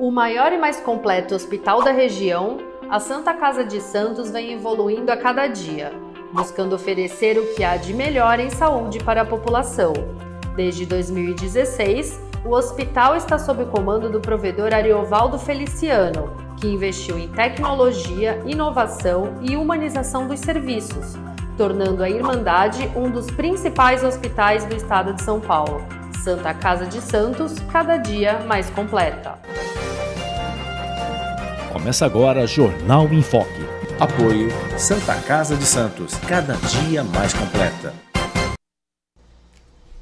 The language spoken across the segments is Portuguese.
O maior e mais completo hospital da região, a Santa Casa de Santos vem evoluindo a cada dia, buscando oferecer o que há de melhor em saúde para a população. Desde 2016, o hospital está sob o comando do provedor Ariovaldo Feliciano, que investiu em tecnologia, inovação e humanização dos serviços, tornando a Irmandade um dos principais hospitais do estado de São Paulo. Santa Casa de Santos, cada dia mais completa. Começa agora Jornal em Foque. Apoio Santa Casa de Santos, cada dia mais completa.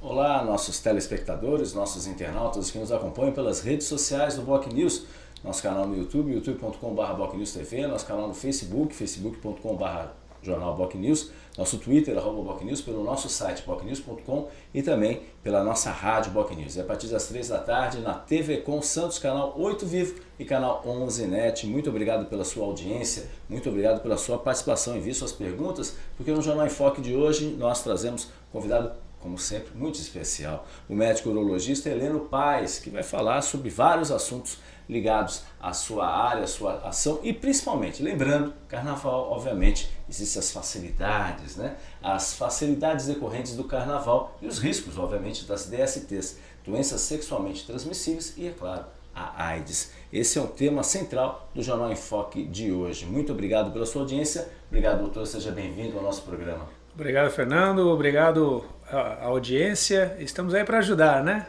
Olá, nossos telespectadores, nossos internautas que nos acompanham pelas redes sociais do Boc News, nosso canal no YouTube, youtube.com.br TV, nosso canal no Facebook, facebook.com.br Jornal Boc News, nosso Twitter, arroba Boc News, pelo nosso site bocnews.com e também pela nossa rádio Boc News. E a partir das 3 da tarde na TV com Santos, canal 8 Vivo e canal 11 NET. Muito obrigado pela sua audiência, muito obrigado pela sua participação. Envie suas perguntas, porque no Jornal em Foque de hoje nós trazemos convidado como sempre, muito especial, o médico urologista Heleno Paes, que vai falar sobre vários assuntos ligados à sua área, à sua ação e principalmente, lembrando, carnaval, obviamente, existem as facilidades, né? As facilidades decorrentes do carnaval e os riscos, obviamente, das DSTs, doenças sexualmente transmissíveis e, é claro, a AIDS. Esse é o tema central do Jornal em Foque de hoje. Muito obrigado pela sua audiência. Obrigado, doutor. Seja bem-vindo ao nosso programa. Obrigado, Fernando. Obrigado à audiência. Estamos aí para ajudar, né?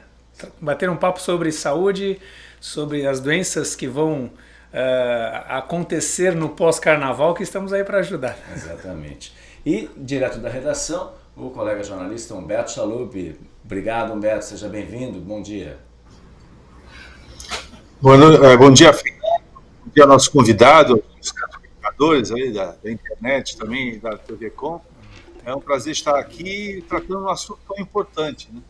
Bater um papo sobre saúde, sobre as doenças que vão uh, acontecer no pós-carnaval, que estamos aí para ajudar. Exatamente. E, direto da redação, o colega jornalista Humberto Chalup. Obrigado, Humberto. Seja bem-vindo. Bom dia. Bom, eh, bom dia, Fernando. Bom dia, nosso convidado, os espectadores aí da, da internet também, da TV Com. É um prazer estar aqui tratando um assunto tão importante, né?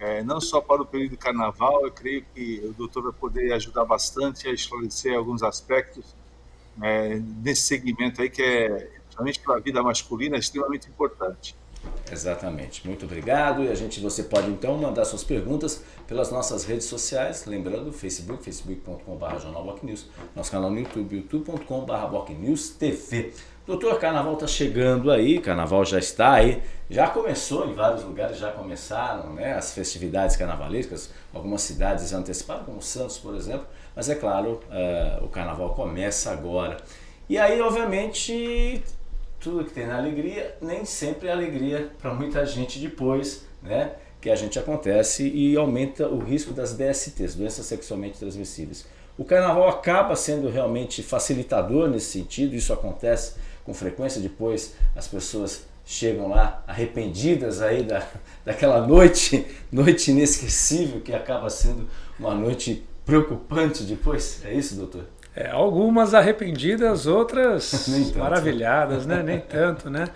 É, não só para o período de carnaval, eu creio que o doutor vai poder ajudar bastante a esclarecer alguns aspectos é, nesse segmento aí que é, principalmente para a vida masculina, extremamente importante. Exatamente. Muito obrigado. E a gente, você pode então mandar suas perguntas pelas nossas redes sociais, lembrando Facebook, facebook.com.br jornalbocnews, nosso canal no YouTube, youtube.com.br TV. Doutor, Carnaval está chegando aí, Carnaval já está aí, já começou em vários lugares, já começaram né, as festividades carnavalescas, algumas cidades anteciparam, como Santos, por exemplo, mas é claro, uh, o Carnaval começa agora. E aí, obviamente, tudo que tem na alegria, nem sempre é alegria para muita gente depois, né? Que a gente acontece e aumenta o risco das DSTs, doenças sexualmente transmissíveis. O carnaval acaba sendo realmente facilitador nesse sentido, isso acontece com frequência, depois as pessoas chegam lá arrependidas aí da, daquela noite, noite inesquecível que acaba sendo uma noite preocupante depois, é isso doutor? É, algumas arrependidas, outras maravilhadas, né? Nem tanto, né?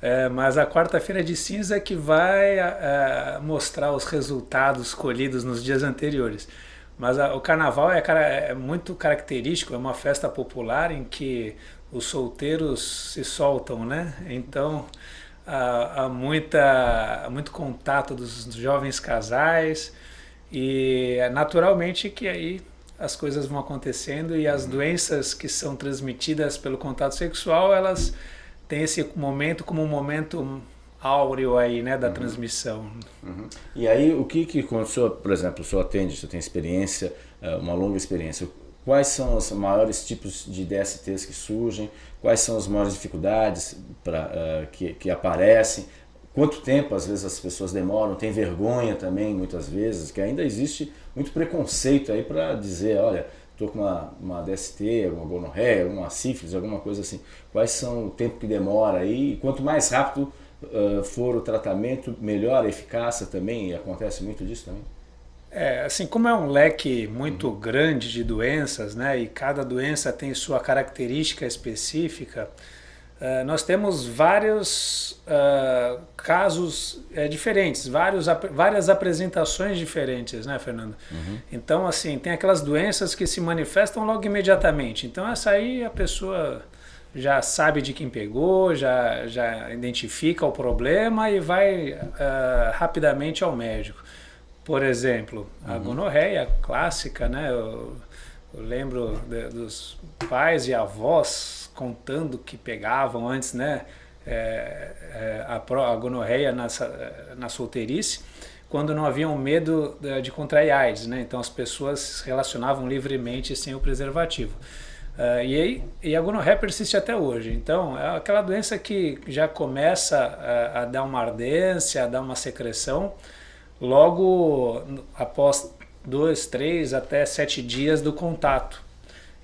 É, mas a quarta-feira de cinza é que vai é, mostrar os resultados colhidos nos dias anteriores. Mas a, o carnaval é, é, muito característico, é uma festa popular em que os solteiros se soltam, né? Então há, há muita, há muito contato dos jovens casais e é naturalmente que aí as coisas vão acontecendo e as doenças que são transmitidas pelo contato sexual, elas têm esse momento como um momento áureo aí, né, da uhum. transmissão. Uhum. E aí, o que que, quando o senhor, por exemplo, o senhor atende, o senhor tem experiência, eh, uma longa experiência, quais são os maiores tipos de DSTs que surgem, quais são as maiores dificuldades pra, uh, que, que aparecem, quanto tempo às vezes as pessoas demoram, tem vergonha também muitas vezes, que ainda existe muito preconceito aí para dizer, olha, estou com uma, uma DST, alguma gonorreia, alguma sífilis, alguma coisa assim. Quais são o tempo que demora aí? E quanto mais rápido uh, for o tratamento, melhor a eficácia também, e acontece muito disso também? É, assim, como é um leque muito uhum. grande de doenças, né, e cada doença tem sua característica específica, uh, nós temos vários uh, casos uh, diferentes, vários, ap várias apresentações diferentes, né, Fernando? Uhum. Então, assim, tem aquelas doenças que se manifestam logo imediatamente. Então, essa aí a pessoa já sabe de quem pegou, já, já identifica o problema e vai rapidamente ao médico. Por exemplo, a uhum. gonorreia clássica, né? Eu lembro de, dos pais e avós contando que pegavam antes, né? É, é, a, a gonorreia na, na solteirice, quando não haviam medo de, de contrair AIDS, né? Então as pessoas se relacionavam livremente sem o preservativo. Uh, e, aí, e a gonorreia persiste até hoje. Então, é aquela doença que já começa a, a dar uma ardência, a dar uma secreção, logo após dois, três, até sete dias do contato.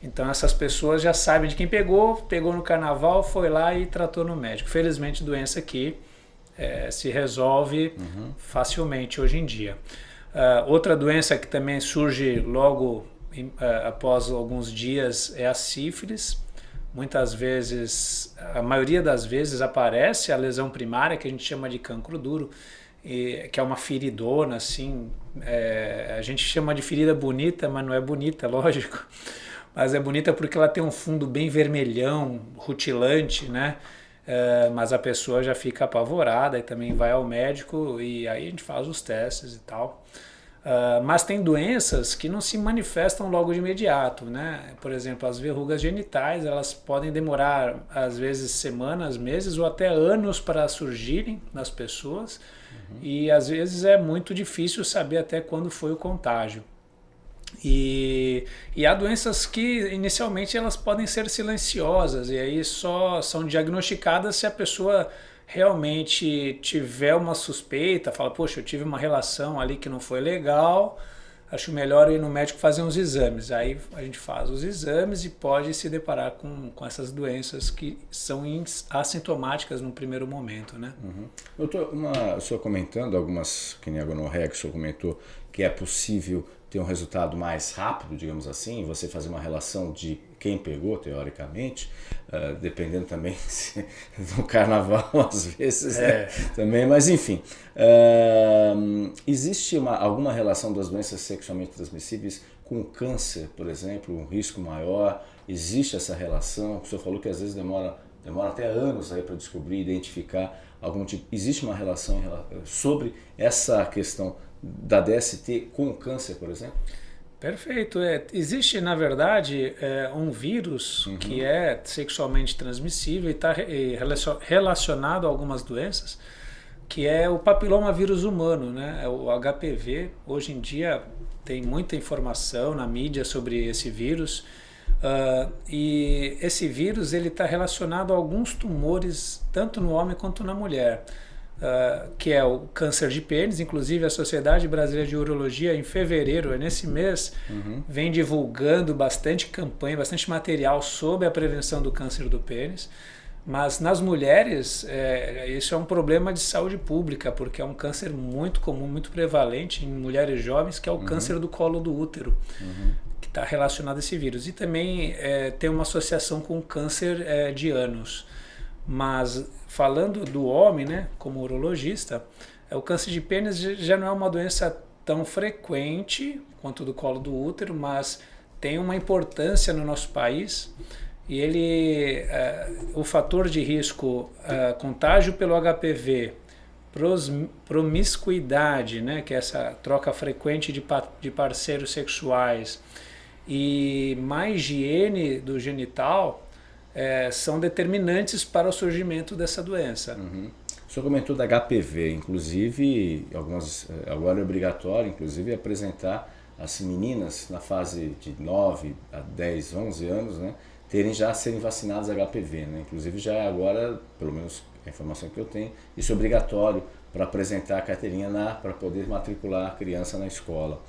Então essas pessoas já sabem de quem pegou, pegou no carnaval, foi lá e tratou no médico. Felizmente doença que é, se resolve uhum. facilmente hoje em dia. Uh, outra doença que também surge logo uh, após alguns dias é a sífilis. Muitas vezes, a maioria das vezes aparece a lesão primária, que a gente chama de cancro duro, que é uma feridona, assim, é, a gente chama de ferida bonita, mas não é bonita, lógico, mas é bonita porque ela tem um fundo bem vermelhão, rutilante, né? É, mas a pessoa já fica apavorada e também vai ao médico e aí a gente faz os testes e tal. Uh, mas tem doenças que não se manifestam logo de imediato, né? Por exemplo, as verrugas genitais, elas podem demorar às vezes semanas, meses ou até anos para surgirem nas pessoas uhum. e às vezes é muito difícil saber até quando foi o contágio. E, e há doenças que inicialmente elas podem ser silenciosas e aí só são diagnosticadas se a pessoa realmente tiver uma suspeita, fala, poxa, eu tive uma relação ali que não foi legal, acho melhor ir no médico fazer uns exames. Aí a gente faz os exames e pode se deparar com, com essas doenças que são assintomáticas no primeiro momento, né? Uhum. Doutor, uma, o senhor comentando algumas, que nem a gonorreia que o senhor comentou, que é possível ter um resultado mais rápido, digamos assim, você fazer uma relação de quem pegou, teoricamente, uh, dependendo também se, do carnaval, às vezes, né, é. né? também, mas enfim. Uh, existe uma, alguma relação das doenças sexualmente transmissíveis com câncer, por exemplo, um risco maior? Existe essa relação? O senhor falou que às vezes demora, demora até anos aí para descobrir, identificar algum tipo. Existe uma relação sobre essa questão da DST com o câncer, por exemplo? Perfeito. É, existe, na verdade, é, um vírus uhum. que é sexualmente transmissível e está relacionado a algumas doenças, que é o papiloma vírus humano, né? É o HPV. Hoje em dia tem muita informação na mídia sobre esse vírus. Uh, e esse vírus ele está relacionado a alguns tumores, tanto no homem quanto na mulher uh, que é o câncer de pênis. Inclusive, a Sociedade Brasileira de Urologia, em fevereiro, é nesse mês, uhum. vem divulgando bastante campanha, bastante material sobre a prevenção do câncer do pênis. Mas nas mulheres, é, isso é um problema de saúde pública, porque é um câncer muito comum, muito prevalente em mulheres jovens, que é o uhum. câncer do colo do útero, uhum. que está relacionado a esse vírus. E também é, tem uma associação com o câncer é, de ânus. Mas falando do homem, né, como urologista, é, o câncer de pênis já não é uma doença tão frequente quanto do colo do útero, mas tem uma importância no nosso país. E ele, é, o fator de risco, é, contágio pelo HPV, pros, promiscuidade, né, que é essa troca frequente de, de parceiros sexuais, e má higiene do genital, é, são determinantes para o surgimento dessa doença. Uhum. O senhor comentou da HPV, inclusive, algumas, é, agora é obrigatório, inclusive, apresentar as meninas na fase de 9 a 10, 11 anos, né, terem já serem vacinadas HPV, né? Inclusive já é agora, pelo menos a informação que eu tenho, isso é obrigatório para apresentar a carteirinha para poder matricular a criança na escola.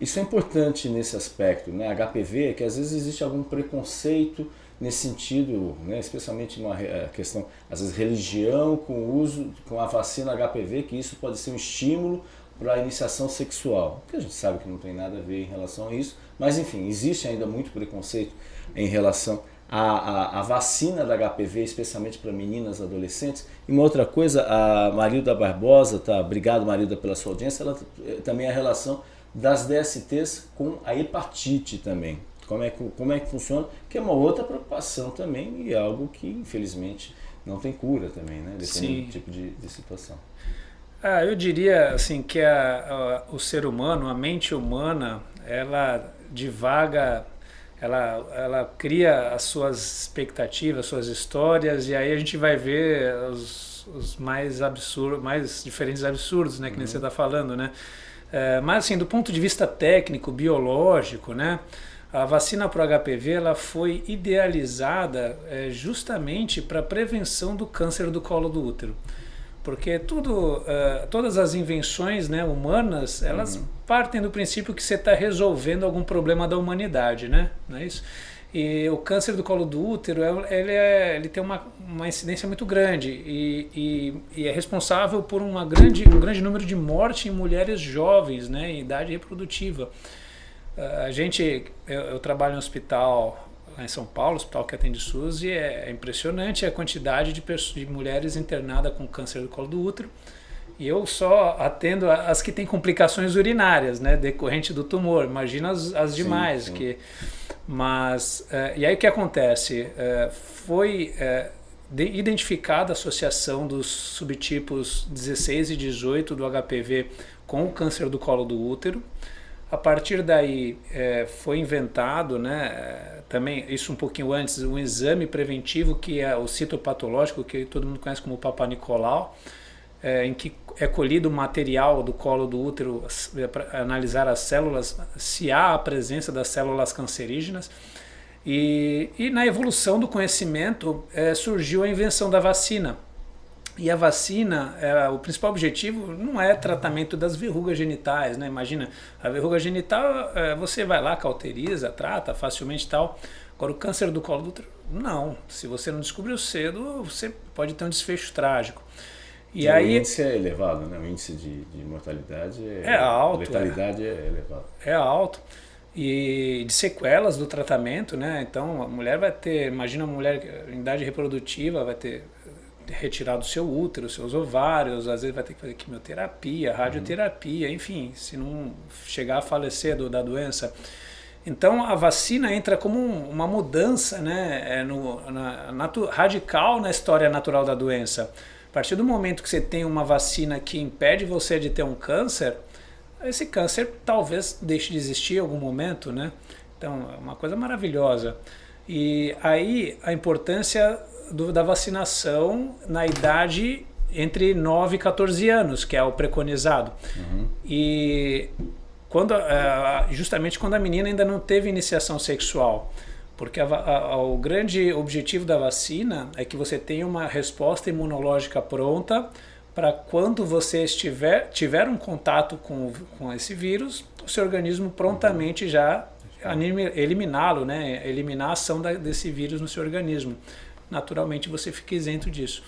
Isso é importante nesse aspecto, né? HPV, que às vezes existe algum preconceito nesse sentido, né, especialmente numa questão, às vezes, religião com o uso, com a vacina HPV, que isso pode ser um estímulo para a iniciação sexual. Que a gente sabe que não tem nada a ver em relação a isso, mas enfim, existe ainda muito preconceito em relação à, à, à vacina da HPV, especialmente para meninas adolescentes. E uma outra coisa, a Marilda Barbosa, tá, obrigado Marilda pela sua audiência, ela eh, também a relação das DSTs com a hepatite também como é, que, como é que funciona, que é uma outra preocupação também e algo que infelizmente não tem cura também, né? Dependendo do tipo de, de situação. Ah, eu diria assim que a, a, o ser humano, a mente humana, ela divaga ela, ela cria as suas expectativas, suas histórias, e aí a gente vai ver os, os mais absurdos, mais diferentes absurdos, né, que uhum. nem você está falando, né? É, mas assim, do ponto de vista técnico, biológico, né? A vacina para o HPV ela foi idealizada é, justamente para prevenção do câncer do colo do útero porque tudo, uh, todas as invenções né, humanas, elas uhum. partem do princípio que você está resolvendo algum problema da humanidade, né? Não é isso? E o câncer do colo do útero, ele, é, ele tem uma, uma incidência muito grande e, e, e, é responsável por uma grande, um grande número de mortes em mulheres jovens, né, em idade reprodutiva. A gente, eu, eu trabalho em um hospital lá em São Paulo, hospital que atende SUS, e é, é impressionante a quantidade de, de mulheres internadas com câncer do colo do útero. E eu só atendo as que têm complicações urinárias, né, decorrente do tumor. Imagina as, as demais. Sim, sim. Que, mas, uh, e aí o que acontece? Uh, foi uh, identificada a associação dos subtipos 16 e 18 do HPV com o câncer do colo do útero. A partir daí foi inventado, né, também, isso um pouquinho antes, um exame preventivo que é o citopatológico, que todo mundo conhece como Papa Nicolau, é, em que é colhido o material do colo do útero é, para analisar as células, se há a presença das células cancerígenas. E, e na evolução do conhecimento é, surgiu a invenção da vacina. E a vacina, é, o principal objetivo não é tratamento das verrugas genitais, né? Imagina, a verruga genital, é, você vai lá, cauteriza, trata facilmente e tal. Agora, o câncer do colo do útero, não. Se você não descobriu cedo, você pode ter um desfecho trágico. E, e aí, o índice é elevado, né? O índice de, de mortalidade é, é alto. letalidade é, é elevado. É alto. E de sequelas do tratamento, né? Então, a mulher vai ter, imagina uma mulher em idade reprodutiva, vai ter retirado o seu útero, seus ovários, às vezes vai ter que fazer quimioterapia, radioterapia, uhum. enfim, se não chegar a falecer do, da doença. Então a vacina entra como uma mudança né, é no, na, natu, radical na história natural da doença. A partir do momento que você tem uma vacina que impede você de ter um câncer, esse câncer talvez deixe de existir em algum momento, né? Então é uma coisa maravilhosa. E aí a importância do, da vacinação na idade entre 9 e 14 anos, que é o preconizado. Uhum. E quando, é, justamente quando a menina ainda não teve iniciação sexual. Porque a, a, o grande objetivo da vacina é que você tenha uma resposta imunológica pronta para quando você estiver, tiver um contato com, com esse vírus, o seu organismo prontamente já eliminá-lo, né? eliminar a ação da, desse vírus no seu organismo naturalmente você fica isento disso.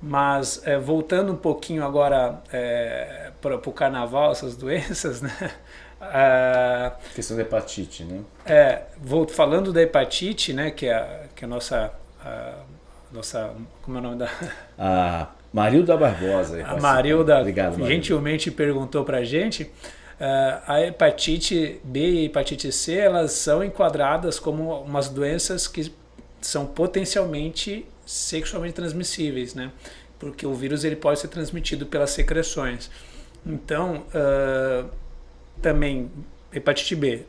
Mas é, voltando um pouquinho agora é, para o carnaval, essas doenças, né? A questão da hepatite, né? É, vou falando da hepatite, né? Que é a, que é a nossa, a, nossa, como é o nome da? A Marilda Barbosa. A Marilda, Obrigado, Marilda. gentilmente perguntou para a gente. Uh, a hepatite B e a hepatite C, elas são enquadradas como umas doenças que são potencialmente sexualmente transmissíveis, né? Porque o vírus ele pode ser transmitido pelas secreções. Então, uh, também hepatite B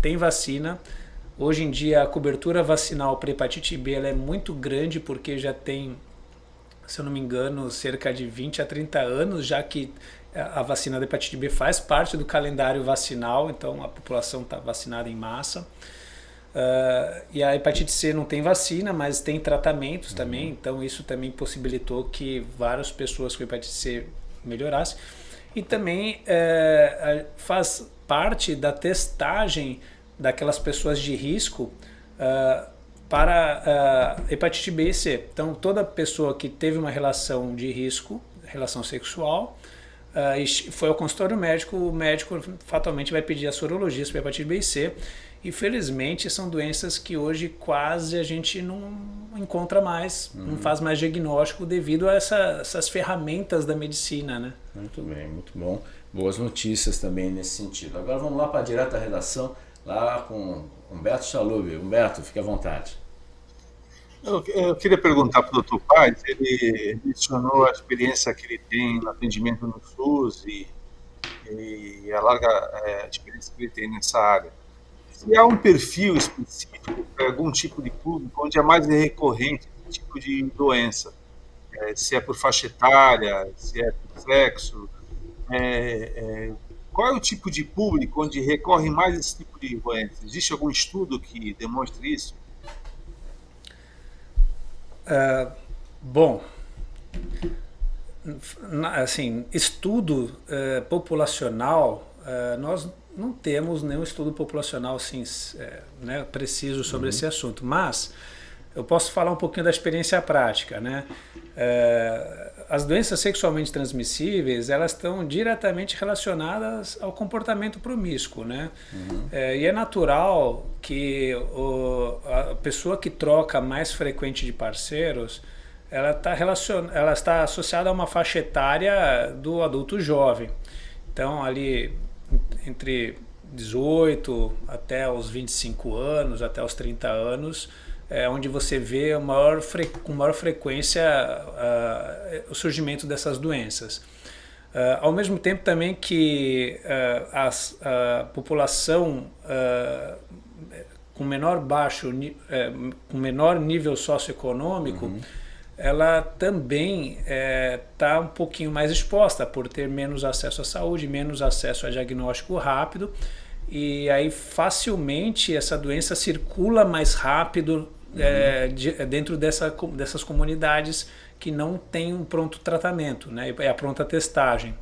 tem vacina. Hoje em dia a cobertura vacinal para hepatite B ela é muito grande porque já tem, se eu não me engano, cerca de 20 a 30 anos já que a vacina da hepatite B faz parte do calendário vacinal, então a população está vacinada em massa. Uh, e a hepatite C não tem vacina, mas tem tratamentos uhum. também, então isso também possibilitou que várias pessoas com hepatite C melhorassem. E também uh, faz parte da testagem daquelas pessoas de risco uh, para hepatite B e C. Então, toda pessoa que teve uma relação de risco, relação sexual, uh, foi ao consultório médico, o médico fatalmente vai pedir a sorologia para hepatite B e C e felizmente são doenças que hoje quase a gente não encontra mais, uhum. não faz mais diagnóstico devido a essa, essas ferramentas da medicina, né? Muito bem, muito bom. Boas notícias também nesse sentido. Agora vamos lá para a direta redação, lá com Humberto Chalub. Humberto, fique à vontade. Eu, eu queria perguntar para o Dr. Paz, ele mencionou a experiência que ele tem no atendimento no SUS e, e a larga é, experiência que ele tem nessa área. Se há um perfil específico para algum tipo de público onde é mais recorrente esse tipo de doença, é, se é por faixa etária, se é por sexo, é, é, qual é o tipo de público onde recorre mais esse tipo de doença? Existe algum estudo que demonstre isso? Uh, bom, assim, estudo uh, populacional, uh, nós não temos nenhum estudo populacional assim, né, preciso sobre uhum. esse assunto, mas eu posso falar um pouquinho da experiência prática. Né? as doenças sexualmente transmissíveis, elas estão diretamente relacionadas ao comportamento promíscuo, né? Uhum. É, e é natural que o, a pessoa que troca mais frequente de parceiros, ela, tá relacion, ela está associada a uma faixa etária do adulto jovem. Então, ali entre 18 até os 25 anos, até os 30 anos, é, onde você vê maior com maior frequência uh, o surgimento dessas doenças. Uh, ao mesmo tempo também que uh, as, a população com menor baixo, com menor nível socioeconômico, uhum. Ela também está um pouquinho mais exposta por ter menos acesso à saúde, menos acesso a diagnóstico rápido, e aí facilmente essa doença circula mais rápido é, de, é dentro dessa, dessas comunidades que não tem um pronto tratamento, né? é a pronta testagem.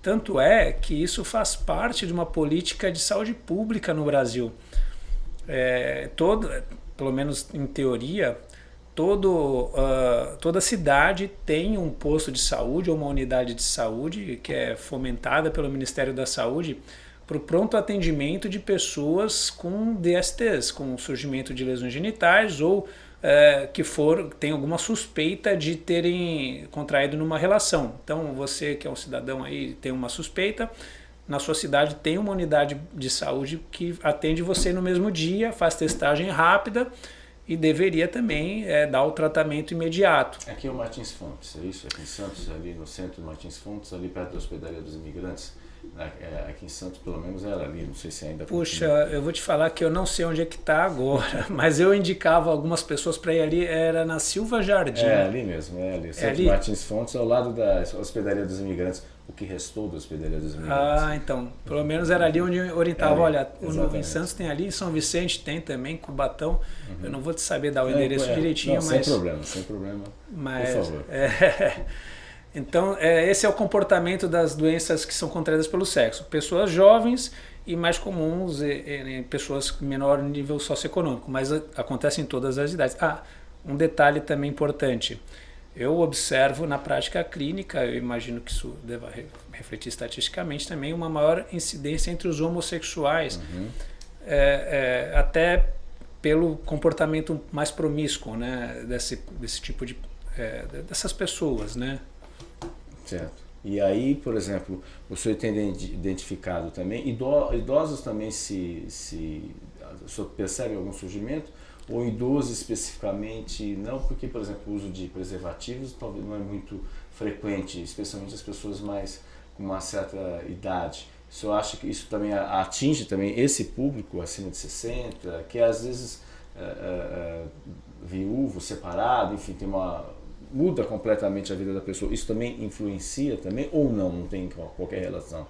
Tanto é que isso faz parte de uma política de saúde pública no Brasil. É, todo, pelo menos em teoria, todo, uh, toda cidade tem um posto de saúde ou uma unidade de saúde que é fomentada pelo Ministério da Saúde para o pronto atendimento de pessoas com DSTs, com surgimento de lesões genitais ou é, que for tem alguma suspeita de terem contraído numa relação. Então você que é um cidadão aí tem uma suspeita, na sua cidade tem uma unidade de saúde que atende você no mesmo dia, faz testagem rápida e deveria também é, dar o tratamento imediato. Aqui é o Martins Fontes, é isso? Aqui em Santos, ali no centro do Martins Fontes, ali perto da hospedaria dos imigrantes. É, aqui em Santos, pelo menos, era ali, não sei se ainda... Puxa, continua. eu vou te falar que eu não sei onde é que está agora, mas eu indicava algumas pessoas para ir ali, era na Silva Jardim. É, ali mesmo, é ali. Santos é ali? Martins Fontes, ao lado da Hospedaria dos Imigrantes, o que restou da Hospedaria dos Imigrantes. Ah, então, pelo menos era ali onde eu orientava, é olha, exatamente. em Santos tem ali, São Vicente tem também, Cubatão, uhum. eu não vou te saber dar o endereço é, direitinho, não, mas... Sem problema, sem problema, mas, por favor. É... Então, é, esse é o comportamento das doenças que são contraídas pelo sexo. Pessoas jovens e mais comuns em pessoas com menor nível socioeconômico, mas acontece em todas as idades. Ah, um detalhe também importante. Eu observo na prática clínica, eu imagino que isso deva refletir estatisticamente também, uma maior incidência entre os homossexuais, uhum. é, é, até pelo comportamento mais promíscuo né, desse, desse tipo de, é, dessas pessoas, né? Certo. E aí, por exemplo, o senhor tem identificado também, idosos também se, se o senhor percebe algum surgimento? Ou idosos especificamente não, porque, por exemplo, o uso de preservativos talvez não é muito frequente, especialmente as pessoas mais com uma certa idade. O senhor acha que isso também atinge também esse público acima de 60, que às vezes é, é, viúvo, separado, enfim, tem uma muda completamente a vida da pessoa, isso também influencia também ou não, não tem qualquer relação?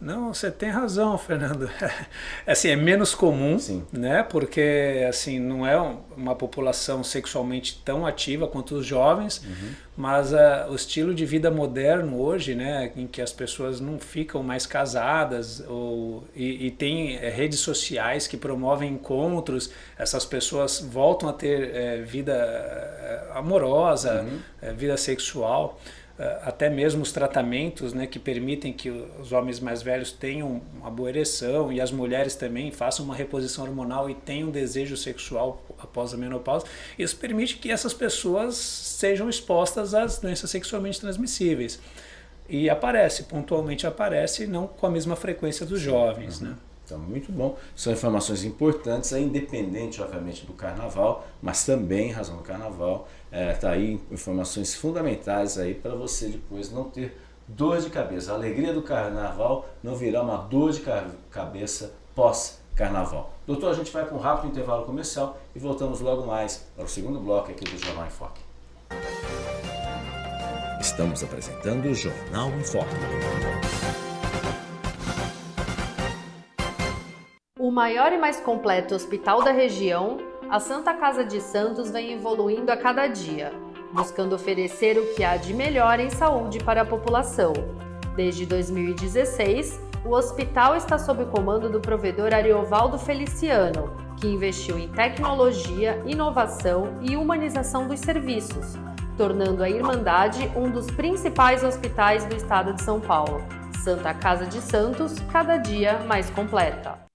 Não, você tem razão, Fernando. assim, é menos comum, Sim. né? Porque assim, não é uma população sexualmente tão ativa quanto os jovens, uhum. mas uh, o estilo de vida moderno hoje, né, em que as pessoas não ficam mais casadas ou, e, e tem é, redes sociais que promovem encontros, essas pessoas voltam a ter é, vida é, amorosa, uhum. vida sexual. Eh, até mesmo os tratamentos né, que permitem que os homens mais velhos tenham uma boa ereção e as mulheres também façam uma reposição hormonal e tenham desejo sexual após a menopausa, isso permite que essas pessoas sejam expostas às doenças sexualmente transmissíveis. E aparece, pontualmente aparece, não com a mesma frequência dos jovens. Uhum. Né? Então, muito bom. São informações importantes, é independente, obviamente, do carnaval, mas também, em razão do carnaval, está é, tá aí informações fundamentais aí para você depois não ter dor de cabeça. A alegria do carnaval não virá uma dor de cabeça pós carnaval. Doutor, a gente vai para um rápido intervalo comercial e voltamos logo mais para o segundo bloco aqui do Jornal em Foque. Estamos apresentando o Jornal em Foque. O maior e mais completo hospital da região, a Santa Casa de Santos vem evoluindo a cada dia, buscando oferecer o que há de melhor em saúde para a população. Desde 2016, o hospital está sob o comando do provedor Ariovaldo Feliciano, que investiu em tecnologia, inovação e humanização dos serviços, tornando a Irmandade um dos principais hospitais do estado de São Paulo. Santa Casa de Santos, cada dia mais completa.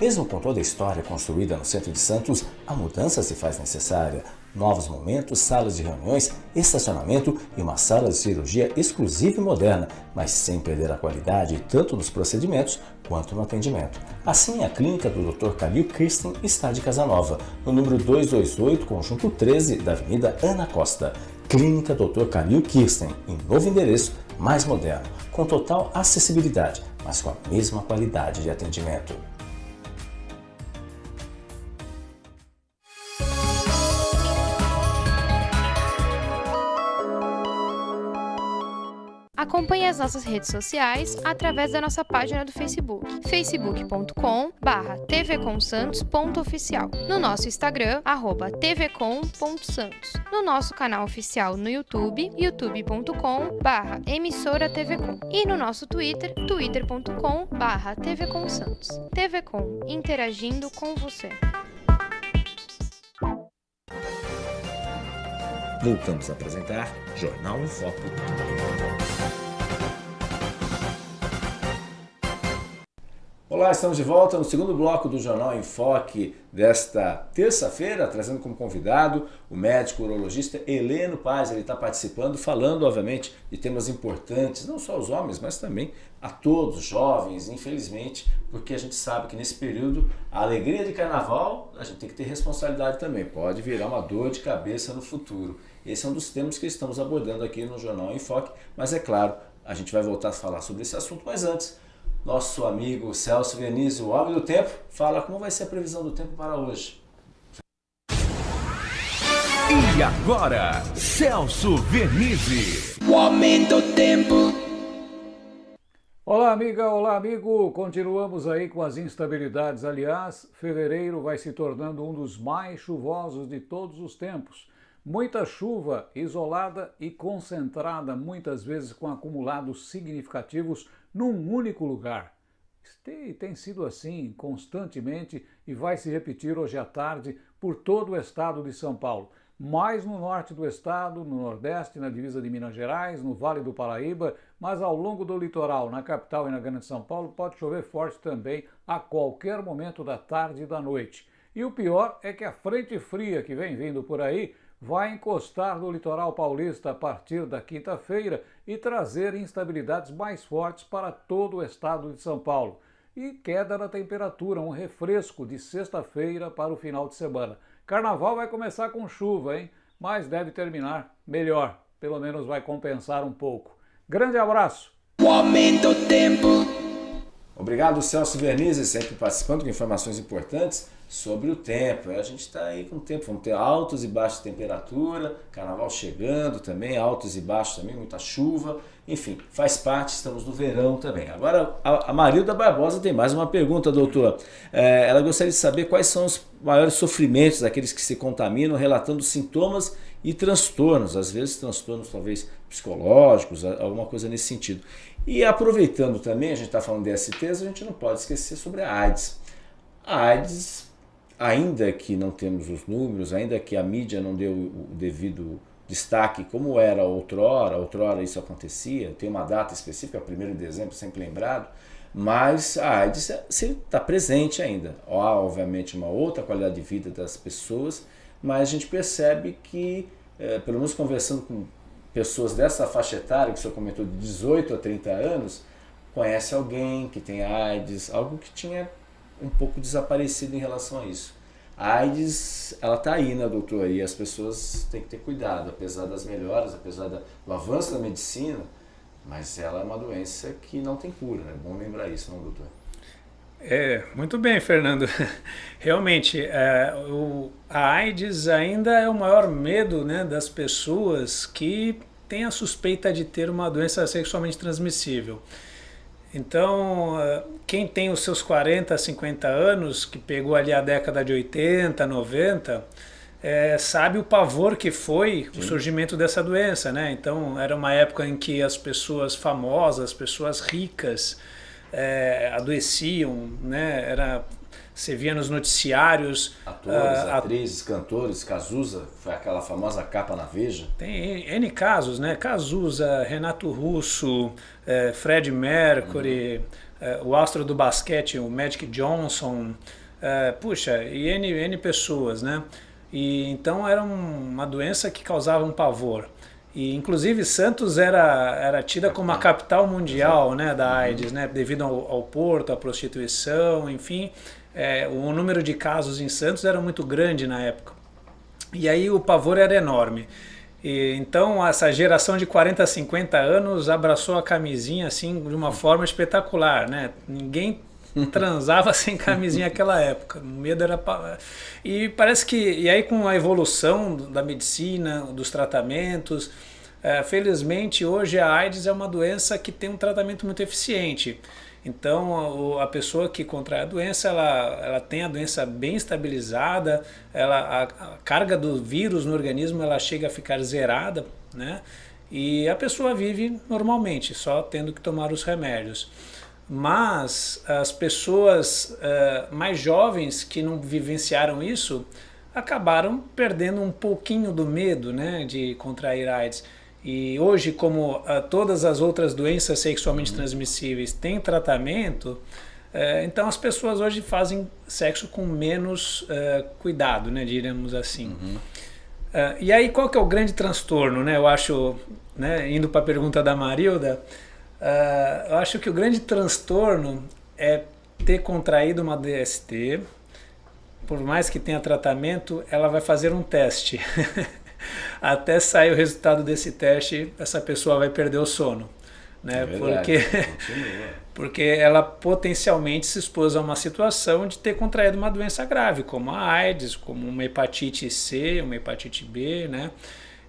Mesmo com toda a história construída no centro de Santos, a mudança se faz necessária. Novos momentos, salas de reuniões, estacionamento e uma sala de cirurgia exclusiva e moderna, mas sem perder a qualidade tanto nos procedimentos quanto no atendimento. Assim, a clínica do Dr. Calil Kirsten está de Casanova, no número 228, conjunto 13 da Avenida Ana Costa. Clínica Dr. Calil Kirsten, em novo endereço, mais moderno, com total acessibilidade, mas com a mesma qualidade de atendimento. Nossas redes sociais através da nossa página do Facebook, facebook.com tvcomsantos.oficial, no nosso Instagram, arroba tvcom.santos, no nosso canal oficial no YouTube, youtube.com emissora tvcom e no nosso Twitter, twitter.com tvcomsantos. TVCom, interagindo com você. Voltamos a apresentar Jornal em Foco. Olá, estamos de volta no segundo bloco do Jornal em Foque desta terça-feira, trazendo como convidado o médico urologista Heleno Paz. Ele está participando, falando, obviamente, de temas importantes, não só aos homens, mas também a todos, os jovens, infelizmente, porque a gente sabe que nesse período a alegria de carnaval a gente tem que ter responsabilidade também, pode virar uma dor de cabeça no futuro. Esse é um dos temas que estamos abordando aqui no Jornal em Foque, mas é claro, a gente vai voltar a falar sobre esse assunto, mas antes nosso amigo Celso Venizio, o homem do tempo, fala como vai ser a previsão do tempo para hoje. E agora, Celso Vernizzi. O homem do tempo. Olá, amiga, olá, amigo. Continuamos aí com as instabilidades. Aliás, fevereiro vai se tornando um dos mais chuvosos de todos os tempos. Muita chuva isolada e concentrada, muitas vezes com acumulados significativos num único lugar. Tem, tem sido assim constantemente e vai se repetir hoje à tarde por todo o estado de São Paulo. Mais no norte do estado, no nordeste, na divisa de Minas Gerais, no Vale do Paraíba, mas ao longo do litoral, na capital e na Grande São Paulo, pode chover forte também a qualquer momento da tarde e da noite. E o pior é que a frente fria que vem vindo por aí vai encostar no litoral paulista a partir da quinta-feira e trazer instabilidades mais fortes para todo o estado de São Paulo. E queda na temperatura, um refresco de sexta-feira para o final de semana. Carnaval vai começar com chuva, hein? Mas deve terminar melhor. Pelo menos vai compensar um pouco. Grande abraço! O aumento do tempo. Obrigado, Celso Vernizzi, sempre participando com informações importantes sobre o tempo. A gente está aí com o tempo, vamos ter altos e baixos de temperatura, carnaval chegando também, altos e baixos também, muita chuva, enfim, faz parte, estamos no verão também. Agora, a, Marilda Barbosa tem mais uma pergunta, doutor. É, ela gostaria de saber quais são os maiores sofrimentos daqueles que se contaminam, relatando sintomas e transtornos, às vezes transtornos talvez psicológicos, alguma coisa nesse sentido. E aproveitando também, a gente está falando de STs, a gente não pode esquecer sobre a AIDS. A AIDS, ainda que não temos os números, ainda que a mídia não deu o devido destaque como era outrora, outrora isso acontecia, tem uma data específica, 1 de dezembro, sempre lembrado, mas a AIDS está presente ainda. Há, obviamente, uma outra qualidade de vida das pessoas, mas a gente percebe que, é, pelo menos conversando com pessoas dessa faixa etária, que o senhor comentou, de 18 a 30 anos, conhece alguém que tem AIDS, algo que tinha um pouco desaparecido em relação a isso. A AIDS, ela está aí, né, doutor? E as pessoas têm que ter cuidado, apesar das melhoras, apesar do avanço da medicina, mas ela é uma doença que não tem cura, é bom lembrar isso, não, doutor? É, muito bem, Fernando. Realmente, é, o, a AIDS ainda é o maior medo né, das pessoas que têm a suspeita de ter uma doença sexualmente transmissível. Então, é, quem tem os seus 40, 50 anos, que pegou ali a década de 80, 90, é, sabe o pavor que foi Sim. o surgimento dessa doença, né? Então, era uma época em que as pessoas famosas, as pessoas ricas, é, adoeciam, né? Era, você via nos noticiários... Atores, uh, atrizes, cantores, Cazuza, foi aquela famosa capa na Veja. Tem N casos, né? Cazuza, Renato Russo, é, Fred Mercury, uhum. é, o astro do basquete, o Magic Johnson, é, puxa, e N, N pessoas, né? E, então era um, uma doença que causava um pavor. E inclusive Santos era, era tida como a capital mundial né, da AIDS, né, devido ao, ao porto, à prostituição, enfim. É, o número de casos em Santos era muito grande na época. E aí o pavor era enorme. E, então essa geração de 40, 50 anos abraçou a camisinha assim de uma forma espetacular. Né? Ninguém transava sem camisinha naquela época. O medo era. E parece que. E aí, com a evolução da medicina, dos tratamentos, é, felizmente hoje a AIDS é uma doença que tem um tratamento muito eficiente. Então a, pessoa que contrai a doença, ela, ela tem a doença bem estabilizada, ela, a, a carga do vírus no organismo ela chega a ficar zerada, né? E a pessoa vive normalmente, só tendo que tomar os remédios mas as pessoas uh, mais jovens que não vivenciaram isso acabaram perdendo um pouquinho do medo né, de contrair AIDS. E hoje, como uh, todas as outras doenças sexualmente uhum. transmissíveis têm tratamento, uh, então as pessoas hoje fazem sexo com menos cuidado, né, diremos assim. Uhum. e aí qual que é o grande transtorno? Né? Eu acho, né, indo para a pergunta da Marilda, Uh, eu acho que o grande transtorno é ter contraído uma DST, por mais que tenha tratamento, ela vai fazer um teste. Até sair o resultado desse teste, essa pessoa vai perder o sono. Né? É porque, porque ela potencialmente se expôs a uma situação de ter contraído uma doença grave, como a AIDS, como uma hepatite C, uma hepatite B, né?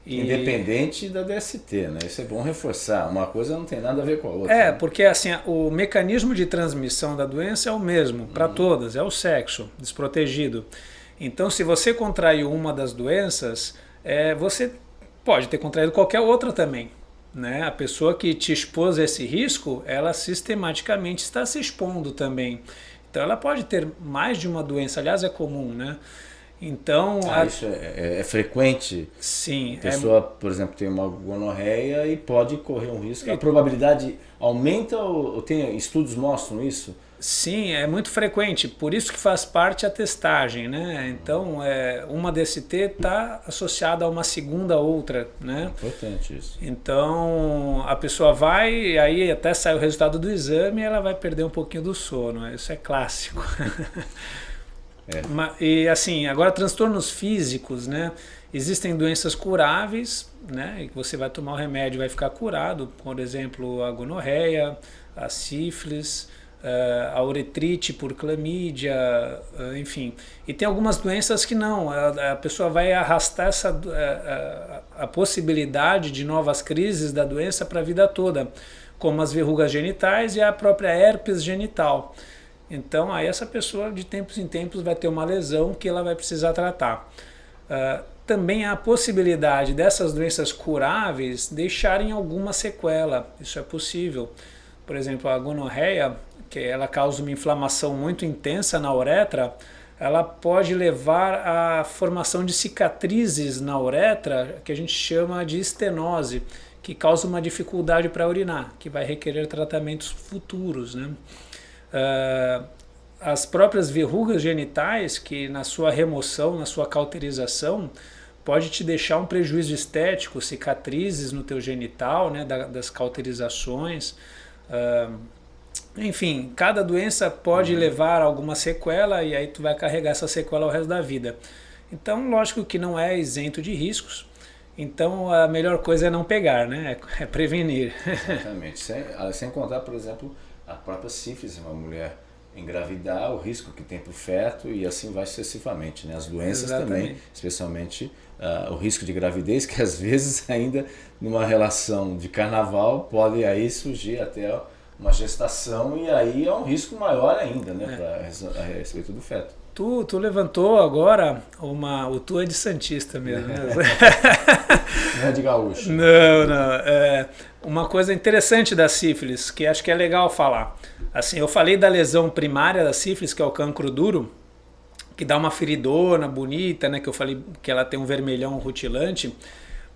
E... Independente da DST, né? Isso é bom reforçar. Uma coisa não tem nada a ver com a outra. É, né? porque assim, o mecanismo de transmissão da doença é o mesmo para uhum. todas, é o sexo desprotegido. Então, se você contraiu uma das doenças, é, você pode ter contraído qualquer outra também. Né? A pessoa que te expôs a esse risco, ela sistematicamente está se expondo também. Então, ela pode ter mais de uma doença. Aliás, é comum, né? Então, ah, a... isso é, é, é, frequente. Sim. A pessoa, é... por exemplo, tem uma gonorreia e pode correr um risco. A probabilidade aumenta ou tem estudos mostram isso? Sim, é muito frequente. Por isso que faz parte a testagem, né? Então, é, uma DST está associada a uma segunda outra, né? Importante isso. Então, a pessoa vai, aí até sai o resultado do exame, ela vai perder um pouquinho do sono. Isso é clássico. É. E assim, agora transtornos físicos, né? Existem doenças curáveis, né? E que você vai tomar o remédio e vai ficar curado, por exemplo, a gonorreia, a sífilis, eh, a uretrite por clamídia, eh, enfim. E tem algumas doenças que não, a, pessoa vai arrastar essa, a, eh, a, a possibilidade de novas crises da doença para a vida toda, como as verrugas genitais e a própria herpes genital. Então aí essa pessoa de tempos em tempos vai ter uma lesão que ela vai precisar tratar. Uh, também há a possibilidade dessas doenças curáveis deixarem alguma sequela, isso é possível. Por exemplo, a gonorreia, que ela causa uma inflamação muito intensa na uretra, ela pode levar à formação de cicatrizes na uretra, que a gente chama de estenose, que causa uma dificuldade para urinar, que vai requerer tratamentos futuros. Né? Uh, as próprias verrugas genitais, que na sua remoção, na sua cauterização, pode te deixar um prejuízo estético, cicatrizes no teu genital, né, das cauterizações. Uh, enfim, cada doença pode uhum. levar a alguma sequela e aí tu vai carregar essa sequela o resto da vida. Então, lógico que não é isento de riscos, então a melhor coisa é não pegar, né? É prevenir. Exatamente. Sem, ah, sem contar, por exemplo, a própria sífilis, uma mulher engravidar, o risco que tem para o feto e assim vai sucessivamente. Né? As doenças Exatamente. também, especialmente uh, o risco de gravidez, que às vezes ainda numa relação de carnaval pode aí surgir até uma gestação e aí é um risco maior ainda, né, é. a respeito do feto. Tu, tu levantou agora uma. O tu é de Santista mesmo. Né? não é de gaúcho. Não, não. É uma coisa interessante da sífilis, que acho que é legal falar. Assim, eu falei da lesão primária da sífilis, que é o cancro duro, que dá uma feridona bonita, né? Que eu falei que ela tem um vermelhão rutilante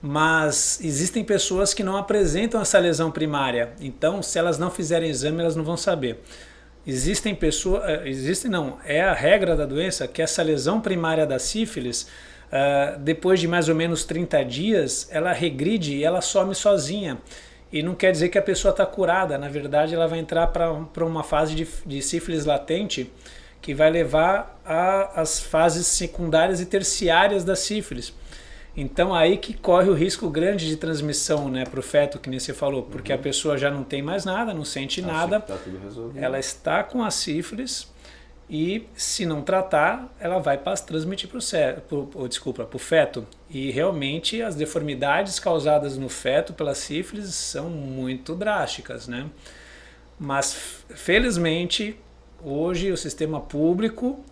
mas existem pessoas que não apresentam essa lesão primária. Então, se elas não fizerem exame, elas não vão saber. Existem pessoas, eh, existem não, é a regra da doença que essa lesão primária da sífilis, uh, depois de mais ou menos 30 dias, ela regride e ela some sozinha. E não quer dizer que a pessoa está curada, na verdade ela vai entrar para uma fase de, de sífilis latente que vai levar às fases secundárias e terciárias da sífilis. Então aí que corre o risco grande de transmissão né, para o feto, que nem você falou, porque uhum. a pessoa já não tem mais nada, não sente Acho nada, tá ela está com a sífilis e se não tratar, ela vai transmitir para o desculpa, para o feto. E realmente as deformidades causadas no feto pela sífilis são muito drásticas, né? Mas felizmente hoje o sistema público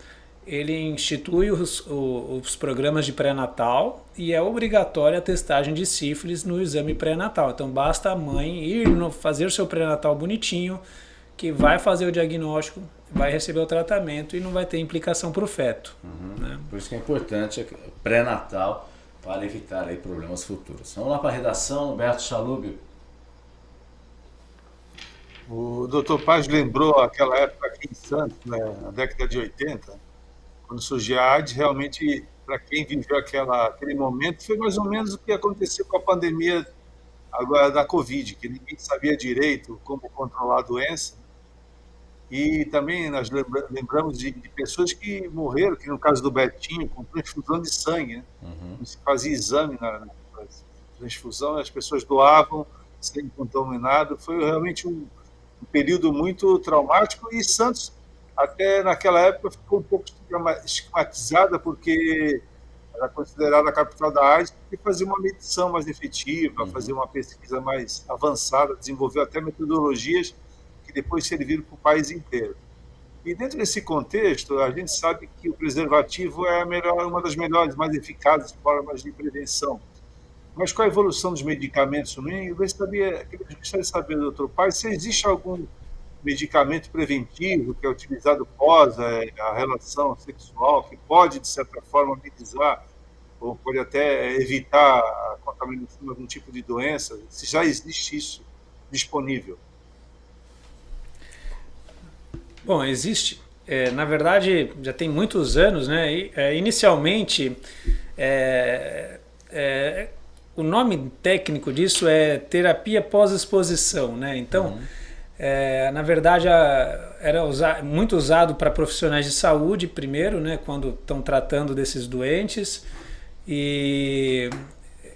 ele institui os, os programas de pré-natal e é obrigatória a testagem de sífilis no exame pré-natal. Então basta a mãe ir no, fazer o seu pré-natal bonitinho, que vai fazer o diagnóstico, vai receber o tratamento e não vai ter implicação para o feto. Uhum. Né? Por isso que é importante pré-natal para evitar aí problemas futuros. Vamos lá para a redação, Alberto Chalúbio. O doutor Paz lembrou aquela época aqui em Santos, né, na década de 80, quando surgiu a AIDS, realmente, para quem viveu aquela, aquele momento, foi mais ou menos o que aconteceu com a pandemia agora da Covid, que ninguém sabia direito como controlar a doença. E também nós lembramos de, de pessoas que morreram, que no caso do Betinho, com transfusão de sangue, né? uhum. não se fazia exame na, na transfusão, as pessoas doavam sem contaminado. Foi realmente um, um período muito traumático e Santos até naquela época ficou um pouco estigmatizada, porque era considerada a capital da AIDS, e fazia uma medição mais efetiva, uhum. fazia uma pesquisa mais avançada, desenvolveu até metodologias que depois serviram para o país inteiro. E dentro desse contexto, a gente sabe que o preservativo é melhor, uma das melhores, mais eficazes formas de prevenção. Mas com a evolução dos medicamentos eu gostaria, eu gostaria de saber, doutor Pai, se existe algum medicamento preventivo que é utilizado pós a, a relação sexual, que pode, de certa forma, amenizar ou pode até evitar a contaminação de algum tipo de doença, se já existe isso disponível. Bom, existe. É, na verdade, já tem muitos anos, né? E, é, inicialmente, é, é o nome técnico disso é terapia pós-exposição, né? Então, uhum é, na verdade, a, era usa, muito usado para profissionais de saúde primeiro, né, quando estão tratando desses doentes e,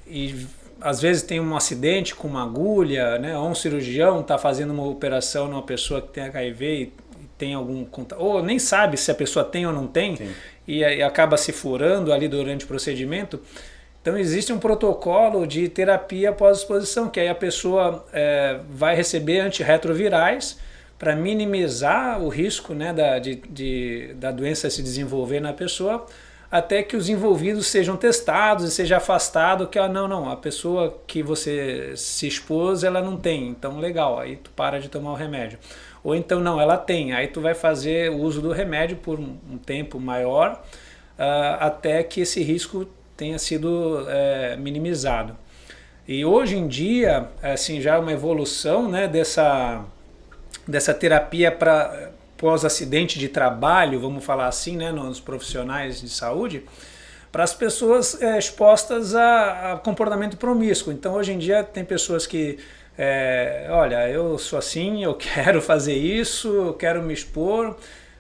e às vezes tem um acidente com uma agulha, né, ou um cirurgião está fazendo uma operação numa pessoa que tem HIV e, tem algum ou nem sabe se a pessoa tem ou não tem e, e acaba se furando ali durante o procedimento. Então existe um protocolo de terapia pós-exposição, que aí a pessoa é, vai receber antirretrovirais para minimizar o risco né, da, de, de, da doença se desenvolver na pessoa. até que os envolvidos sejam testados e seja afastado que ah, não, não, a pessoa que você se expôs, ela não tem, então legal, aí tu para de tomar o remédio. Ou então não, ela tem, aí tu vai fazer o uso do remédio por um, um tempo maior uh, até que esse risco tenha sido é, minimizado. E hoje em dia, assim, já é uma evolução né, dessa, dessa terapia para pós-acidente de trabalho, vamos falar assim, né, nos profissionais de saúde, para as pessoas é, expostas a, a, comportamento promíscuo. Então, hoje em dia, tem pessoas que, é, olha, eu sou assim, eu quero fazer isso, eu quero me expor,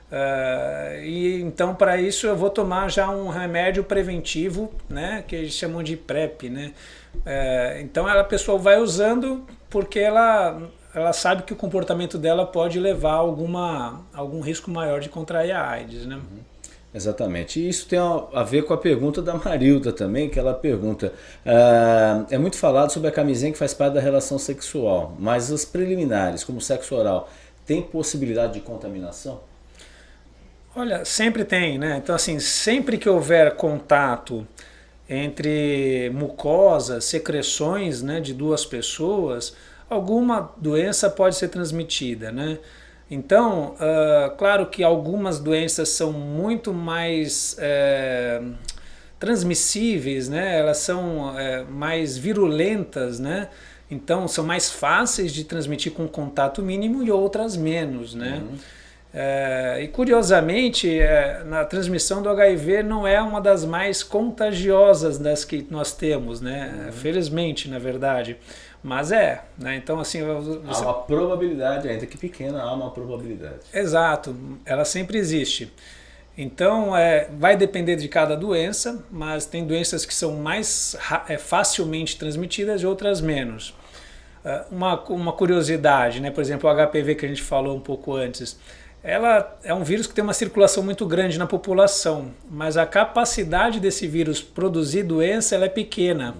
Uh, e então para isso eu vou tomar já um remédio preventivo, né, que eles chamam de PrEP, né. Uh, então ela, a pessoa vai usando porque ela, ela sabe que o comportamento dela pode levar a alguma, algum risco maior de contrair a AIDS, né. Uhum. Exatamente. E isso tem a ver com a pergunta da Marilda também, que ela pergunta, uh, é muito falado sobre a camisinha que faz parte da relação sexual, mas as preliminares, como sexo oral, tem possibilidade de contaminação? Olha, sempre tem, né? Então, assim, sempre que houver contato entre mucosas, secreções né, de duas pessoas, alguma doença pode ser transmitida, né? Então, uh, claro que algumas doenças são muito mais é, transmissíveis, né? Elas são é, mais virulentas, né? Então, são mais fáceis de transmitir com contato mínimo e outras menos, né? Uhum. É, e curiosamente, é, na transmissão do HIV não é uma das mais contagiosas das que nós temos, né? Uhum. Felizmente, na verdade. Mas é, né? Então assim... Você... Há uma probabilidade, ainda que pequena, há uma probabilidade. Exato, ela sempre existe. Então, é, vai depender de cada doença, mas tem doenças que são mais é, facilmente transmitidas e outras menos. Uh, uma, uma curiosidade, né? por exemplo, o HPV que a gente falou um pouco antes, ela é um vírus que tem uma circulação muito grande na população, mas a capacidade desse vírus produzir doença ela é pequena.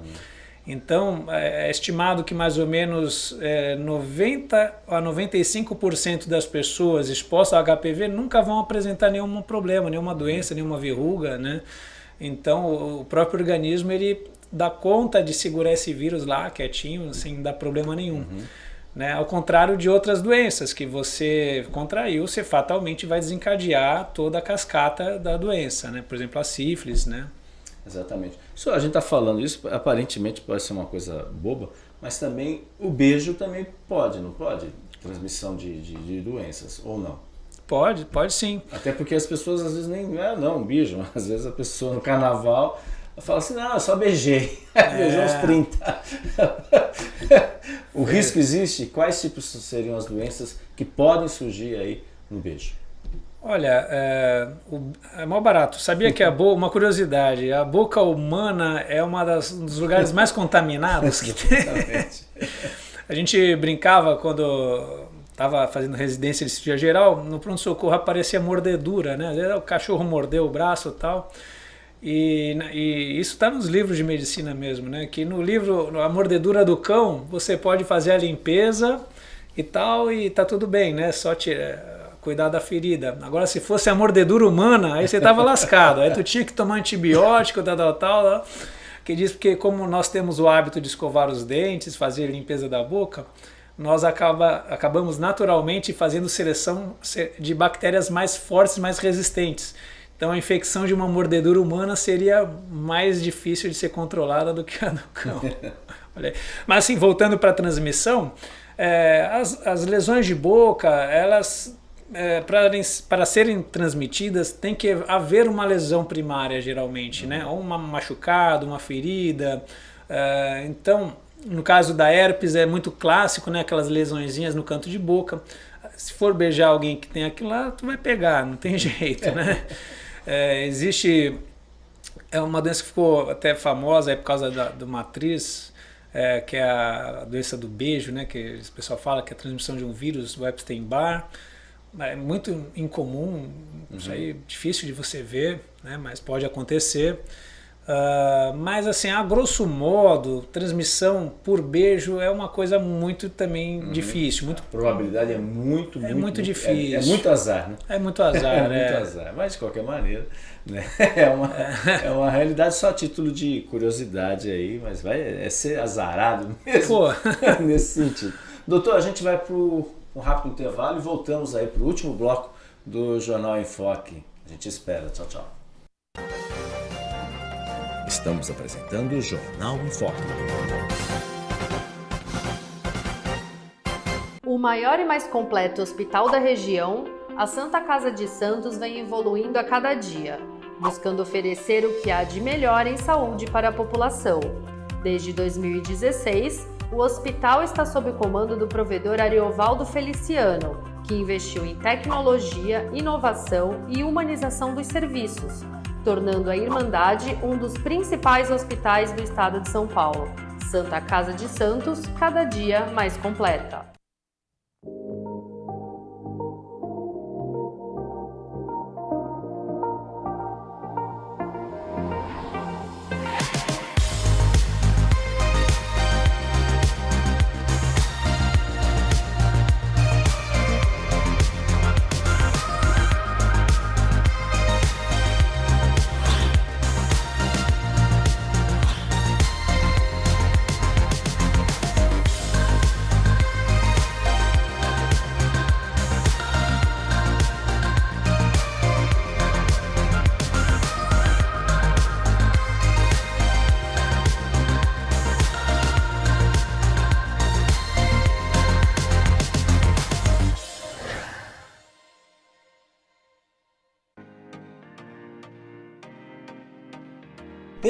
Então, é, é estimado que mais ou menos é, 90 a 95% das pessoas expostas ao HPV nunca vão apresentar nenhum problema, nenhuma doença, nenhuma verruga, né? Então, o próprio organismo ele dá conta de segurar esse vírus lá quietinho, sem dar problema nenhum. Uhum. Né? Ao contrário de outras doenças que você contraiu, você fatalmente vai desencadear toda a cascata da doença, né? por exemplo a sífilis. Né? Exatamente. Isso, a gente está falando isso, aparentemente pode ser uma coisa boba, mas também o beijo também pode, não pode? Transmissão de, de, de doenças, ou não? Pode, pode sim. Até porque as pessoas às vezes nem, é não, um beijo, às vezes a pessoa no carnaval fala assim, não, eu só beijei, é. beijei uns 30. o é. risco existe? Quais tipos seriam as doenças que podem surgir aí no beijo? Olha, é, o, é mal barato. Sabia que a boca, uma curiosidade, a boca humana é uma das, um dos lugares mais contaminados que tem. a gente brincava quando estava fazendo residência de cirurgia geral, no pronto-socorro aparecia mordedura, né? O cachorro mordeu o braço e tal. E, e isso está nos livros de medicina mesmo, né? Que no livro A Mordedura do Cão, você pode fazer a limpeza e tal, e tá tudo bem, né? Só te, é, cuidar da ferida. Agora, se fosse a mordedura humana, aí você tava lascado. Aí tu tinha que tomar antibiótico, tal, tal, tal. tal que diz porque como nós temos o hábito de escovar os dentes, fazer limpeza da boca, nós acaba, acabamos naturalmente fazendo seleção de bactérias mais fortes, mais resistentes. Então a infecção de uma mordedura humana seria mais difícil de ser controlada do que a do cão. Mas assim, voltando para a transmissão, é, as, as lesões de boca, elas é, para serem transmitidas tem que haver uma lesão primária geralmente, né? Ou uma machucado, uma ferida. É, então, no caso da herpes é muito clássico, né? Aquelas lesõezinhas no canto de boca. Se for beijar alguém que tem aquilo lá, tu vai pegar, não tem jeito, né? É, existe é uma doença que ficou até famosa por causa da, de uma atriz, é, que é a doença do beijo, né, que o pessoal fala que é a transmissão de um vírus, o Epstein-Barr. É muito incomum, uhum. isso aí é difícil de você ver, né, mas pode acontecer. Uh, mas assim, a grosso modo, transmissão por beijo é uma coisa muito também uhum. difícil. Muito... A probabilidade é muito, é muito, muito difícil. É, é, muito azar, né? É muito azar, é. muito é. azar. Mas de qualquer maneira, né? é, uma, é uma realidade só a título de curiosidade aí, mas vai é ser azarado mesmo nesse sentido. Doutor, a gente vai para um rápido intervalo e voltamos aí para o último bloco do Jornal em Foque. A gente espera. Tchau, tchau. Estamos apresentando o Jornal em Foque. O maior e mais completo hospital da região, a Santa Casa de Santos vem evoluindo a cada dia, buscando oferecer o que há de melhor em saúde para a população. Desde 2016, o hospital está sob o comando do provedor Ariovaldo Feliciano, que investiu em tecnologia, inovação e humanização dos serviços, tornando a Irmandade um dos principais hospitais do estado de São Paulo. Santa Casa de Santos, cada dia mais completa.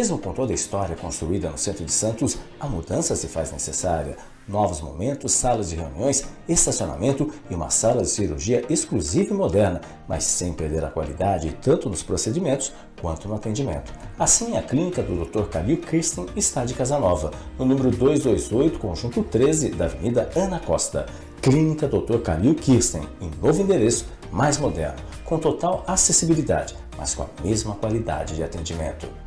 Mesmo com toda a história construída no centro de Santos, a mudança se faz necessária. Novos momentos, salas de reuniões, estacionamento e uma sala de cirurgia exclusiva e moderna, mas sem perder a qualidade tanto nos procedimentos quanto no atendimento. Assim, a clínica do Dr. Calil Kirsten está de Casanova, no número 228, conjunto 13 da Avenida Ana Costa. Clínica Dr. Calil Kirsten, em novo endereço, mais moderno, com total acessibilidade, mas com a mesma qualidade de atendimento.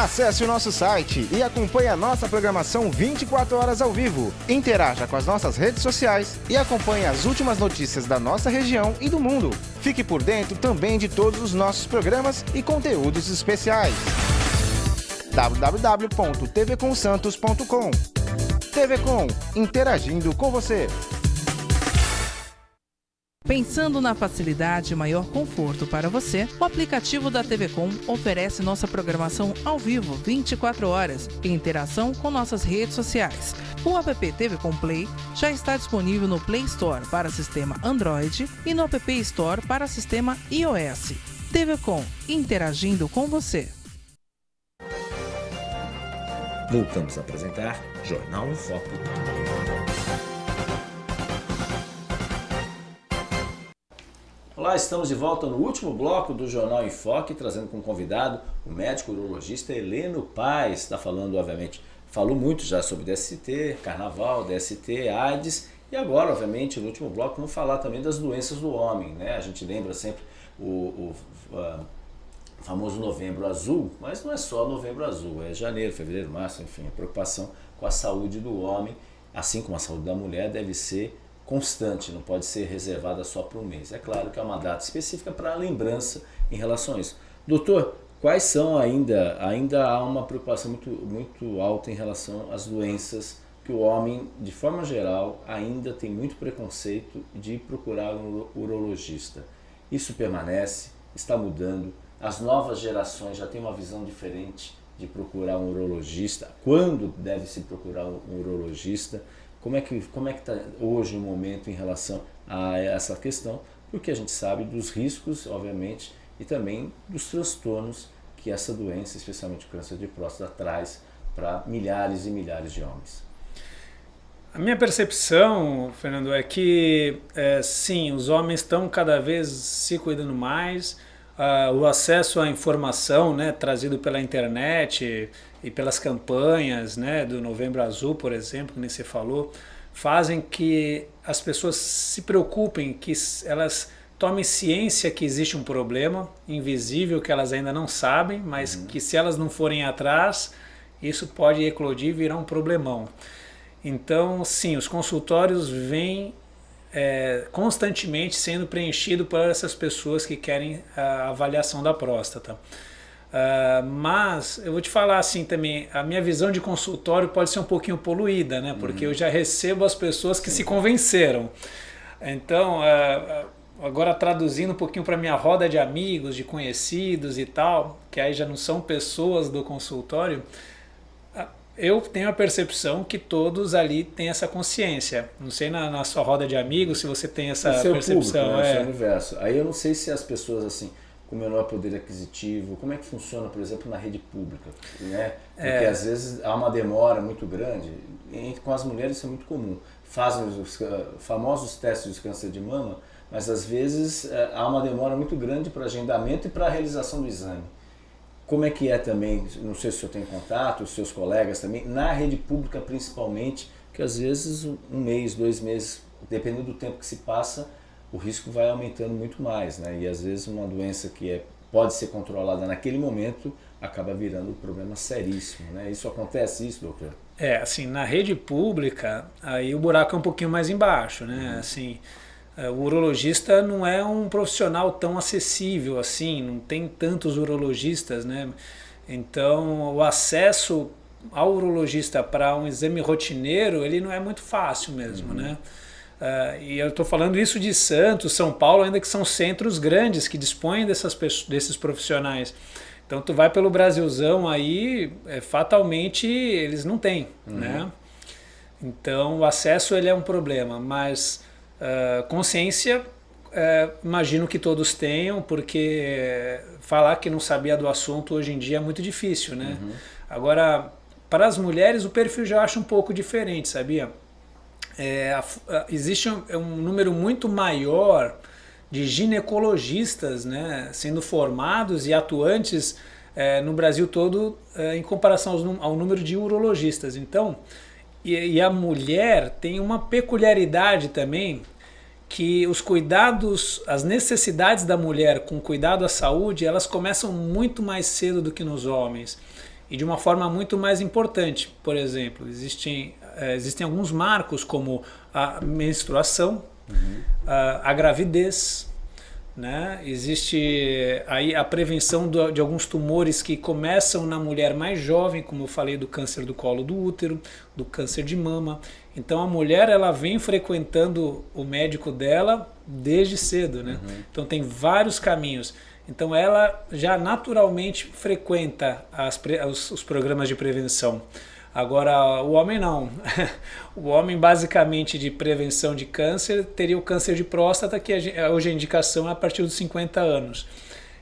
Acesse o nosso site e acompanhe a nossa programação 24 horas ao vivo. Interaja com as nossas redes sociais e acompanhe as últimas notícias da nossa região e do mundo. Fique por dentro também de todos os nossos programas e conteúdos especiais. www.tvconsantos.com TV Com, interagindo com você. Pensando na facilidade e maior conforto para você, o aplicativo da TV Com oferece nossa programação ao vivo 24 horas e interação com nossas redes sociais. O app TV Com Play já está disponível no Play Store para sistema Android e no App Store para sistema iOS. TV Com, interagindo com você. Voltamos a apresentar Jornal em Foco. Olá, estamos de volta no último bloco do Jornal em Foque, trazendo como convidado o médico urologista Heleno Paz. Está falando, obviamente, falou muito já sobre DST, Carnaval, DST, AIDS e agora, obviamente, no último bloco, vamos falar também das doenças do homem. Né? A gente lembra sempre o, o famoso Novembro Azul, mas não é só Novembro Azul, é janeiro, fevereiro, março, enfim, a preocupação com a saúde do homem, assim como a saúde da mulher, deve ser constante, não pode ser reservada só para um mês. É claro que é uma data específica para lembrança em relação a isso. Doutor, quais são ainda, ainda há uma preocupação muito, muito alta em relação às doenças que o homem, de forma geral, ainda tem muito preconceito de procurar um urologista. Isso permanece, está mudando, as novas gerações já têm uma visão diferente de procurar um urologista, quando deve se procurar um urologista, como é que como é que está hoje o momento em relação a essa questão? Porque a gente sabe dos riscos, obviamente, e também dos transtornos que essa doença, especialmente o câncer de próstata, traz para milhares e milhares de homens. A minha percepção, Fernando, é que é, sim, os homens estão cada vez se cuidando mais, uh, o acesso à informação né, trazido pela internet, e pelas campanhas né, do Novembro Azul, por exemplo, que nem você falou, fazem que as pessoas se preocupem, que elas tomem ciência que existe um problema invisível que elas ainda não sabem, mas uhum. que se elas não forem atrás, isso pode eclodir e virar um problemão. Então, sim, os consultórios vêm é, constantemente sendo preenchidos por essas pessoas que querem a avaliação da próstata. Uh, mas eu vou te falar assim também, a minha visão de consultório pode ser um pouquinho poluída, né? Porque uhum. eu já recebo as pessoas que Sim. se convenceram. Então, uh, agora traduzindo um pouquinho para minha roda de amigos, de conhecidos e tal, que aí já não são pessoas do consultório, eu tenho a percepção que todos ali têm essa consciência. Não sei na, na sua roda de amigos se você tem essa seu percepção. Público, né? é. o seu universo. Aí eu não sei se as pessoas assim com menor poder aquisitivo, como é que funciona, por exemplo, na rede pública, né? Porque é. às vezes há uma demora muito grande, e com as mulheres isso é muito comum. Fazem os famosos testes de câncer de mama, mas às vezes é, há uma demora muito grande para agendamento e para a realização do exame. Como é que é também, não sei se o senhor tem contato, os seus colegas também, na rede pública principalmente, que às vezes um mês, dois meses, dependendo do tempo que se passa, o risco vai aumentando muito mais, né? E às vezes uma doença que é, pode ser controlada naquele momento acaba virando um problema seríssimo, né? Isso acontece isso, doutor? É, assim, na rede pública, aí o buraco é um pouquinho mais embaixo, né? Uhum. Assim, é, o urologista não é um profissional tão acessível assim, não tem tantos urologistas, né? Então, o acesso ao urologista para um exame rotineiro, ele não é muito fácil mesmo, uhum. né? Uh, e eu estou falando isso de Santos, São Paulo, ainda que são centros grandes que dispõem dessas, desses profissionais. Então tu vai pelo Brasilzão aí, é, fatalmente eles não têm, uhum. né? Então o acesso ele é um problema, mas uh, consciência uh, imagino que todos tenham, porque falar que não sabia do assunto hoje em dia é muito difícil, né? Uhum. Agora, para as mulheres o perfil já acho um pouco diferente, sabia? É, existe um, é um, número muito maior de ginecologistas né, sendo formados e atuantes é, no Brasil todo é, em comparação ao, ao, número de urologistas. Então, e, e, a mulher tem uma peculiaridade também que os cuidados, as necessidades da mulher com cuidado à saúde, elas começam muito mais cedo do que nos homens e de uma forma muito mais importante. Por exemplo, existem existem alguns marcos como a menstruação, uhum. a, a, gravidez, né? existe aí a prevenção do, de alguns tumores que começam na mulher mais jovem, como eu falei do câncer do colo do útero, do câncer de mama. Então a mulher ela vem frequentando o médico dela desde cedo, né? Uhum. Então tem vários caminhos. Então ela já naturalmente frequenta as, os, os programas de prevenção. Agora, o homem não. o homem, basicamente, de prevenção de câncer, teria o câncer de próstata, que hoje a indicação é a partir dos 50 anos.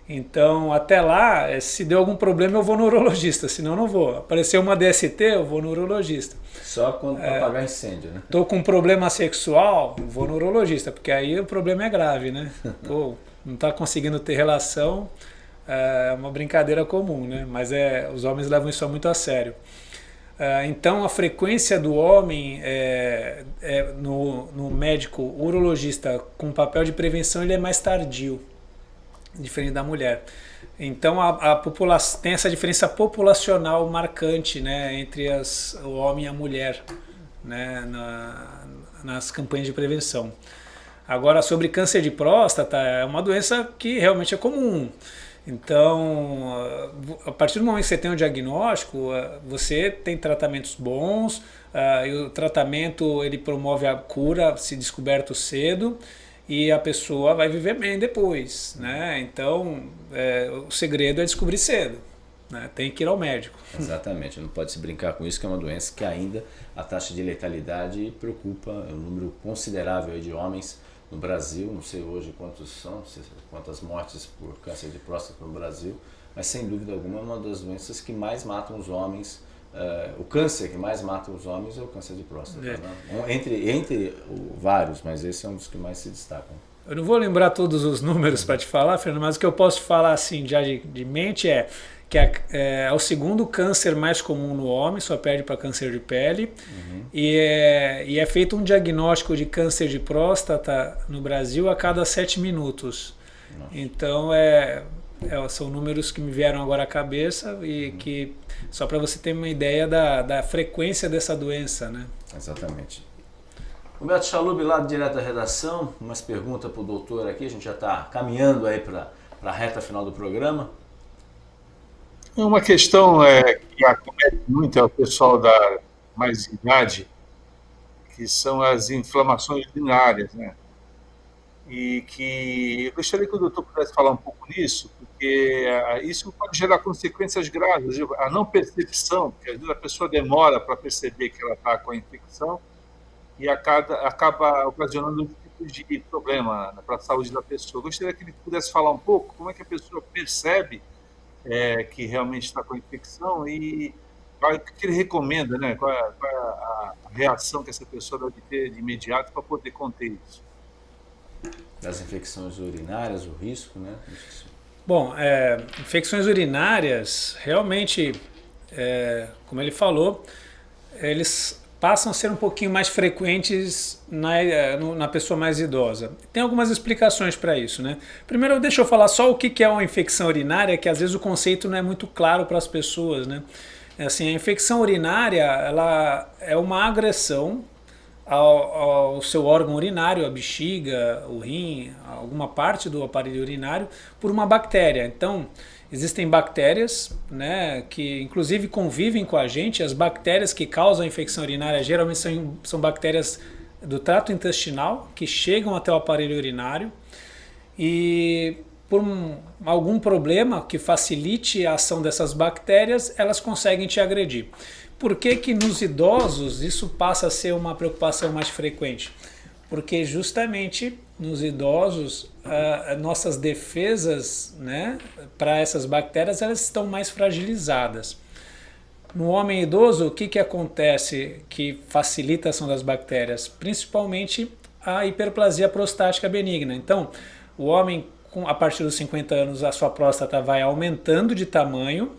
Então, até lá, eh, se deu algum problema, eu vou no urologista, senão não vou. Apareceu uma DST, eu vou no urologista. Só quando é, apagar incêndio, né? Tô com um problema sexual, vou no urologista, porque aí o problema é grave, né? Pô, não está conseguindo ter relação, é uma brincadeira comum, né? Mas é, os homens levam isso muito a sério. Ah, então a frequência do homem é, é, no, no, médico urologista com papel de prevenção ele é mais tardio, diferente da mulher. Então a, a tem essa diferença populacional marcante né, entre as, o homem e a mulher né, na, nas campanhas de prevenção. Agora sobre câncer de próstata é uma doença que realmente é comum. Então, a partir do momento que você tem um diagnóstico, você tem tratamentos bons, e o tratamento ele promove a cura se descoberto cedo e a pessoa vai viver bem depois, né? Então, é, o segredo é descobrir cedo, né? Tem que ir ao médico. Exatamente, não pode se brincar com isso, que é uma doença que ainda a taxa de letalidade preocupa, é um número considerável de homens no Brasil, não sei hoje quantos são, quantas mortes por câncer de próstata no Brasil, mas sem dúvida alguma é uma das doenças que mais matam os homens. Uh, o câncer que mais mata os homens é o câncer de próstata. É. Né? Entre, entre vários, mas esse é um dos que mais se destacam. Eu não vou lembrar todos os números para te falar, Fernando, mas o que eu posso falar assim já de, de mente é que é, é, o segundo câncer mais comum no homem, só perde para câncer de pele. Uhum. E, é, e é feito um diagnóstico de câncer de próstata no Brasil a cada sete minutos. Nossa. Então, é, é, são números que me vieram agora à cabeça e uhum. que, só para você ter uma ideia da, da frequência dessa doença, né? Exatamente. Humberto Chalub, lá direto da redação, umas perguntas para o doutor aqui, a gente já está caminhando aí para a reta final do programa. É uma questão é, que acomete muito ao pessoal da mais idade, que são as inflamações urinárias, né? E que eu gostaria que o doutor pudesse falar um pouco nisso, porque é, isso pode gerar consequências graves. A não percepção, porque às vezes a pessoa demora para perceber que ela está com a infecção e acaba, acaba ocasionando um tipo de problema para a saúde da pessoa. Eu gostaria que ele pudesse falar um pouco como é que a pessoa percebe é, que realmente está com a infecção e o que ele recomenda, né? Qual é, qual é a reação que essa pessoa deve ter de imediato para poder conter isso? Das infecções urinárias, o risco, né? Bom, é, infecções urinárias, realmente, é, como ele falou, eles passam a ser um pouquinho mais frequentes na, eh, na pessoa mais idosa. Tem algumas explicações para isso. Né? Primeiro, deixa eu falar só o que é uma infecção urinária, que às vezes o conceito não é muito claro para as pessoas. Né? É assim, a infecção urinária ela é uma agressão ao, ao, seu órgão urinário, a bexiga, o rim, alguma parte do aparelho urinário, por uma bactéria. Então, Existem bactérias, né, que inclusive convivem com a gente. As bactérias que causam a infecção urinária geralmente são, são bactérias do trato intestinal que chegam até o aparelho urinário e por um, algum problema que facilite a ação dessas bactérias, elas conseguem te agredir. Por que que nos idosos isso passa a ser uma preocupação mais frequente? Porque justamente nos idosos, nossas defesas né, para essas bactérias elas estão mais fragilizadas. No homem idoso, o que, que acontece que facilita a ação das bactérias? Principalmente a hiperplasia prostática benigna. Então, o homem, a partir dos 50 anos, a sua próstata vai aumentando de tamanho.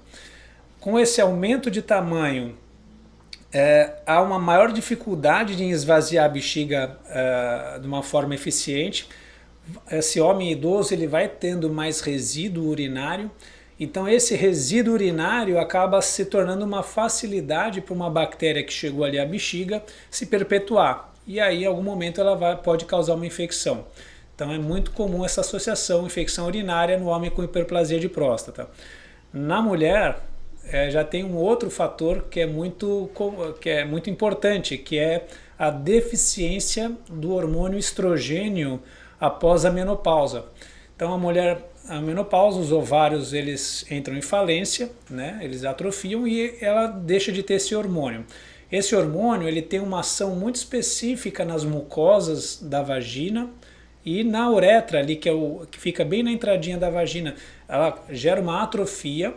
Com esse aumento de tamanho, é, há uma maior dificuldade de esvaziar a bexiga é, de uma forma eficiente. Esse homem idoso ele vai tendo mais resíduo urinário, então esse resíduo urinário acaba se tornando uma facilidade para uma bactéria que chegou ali à bexiga se perpetuar. E aí em algum momento ela vai, pode causar uma infecção. Então é muito comum essa associação infecção urinária no homem com hiperplasia de próstata. Na mulher, é, já tem um outro fator que é muito, que é muito importante, que é a deficiência do hormônio estrogênio após a menopausa. Então a mulher, a menopausa, os ovários eles entram em falência, né? eles atrofiam e ela deixa de ter esse hormônio. Esse hormônio ele tem uma ação muito específica nas mucosas da vagina e na uretra ali, que, é o, que fica bem na entradinha da vagina, ela gera uma atrofia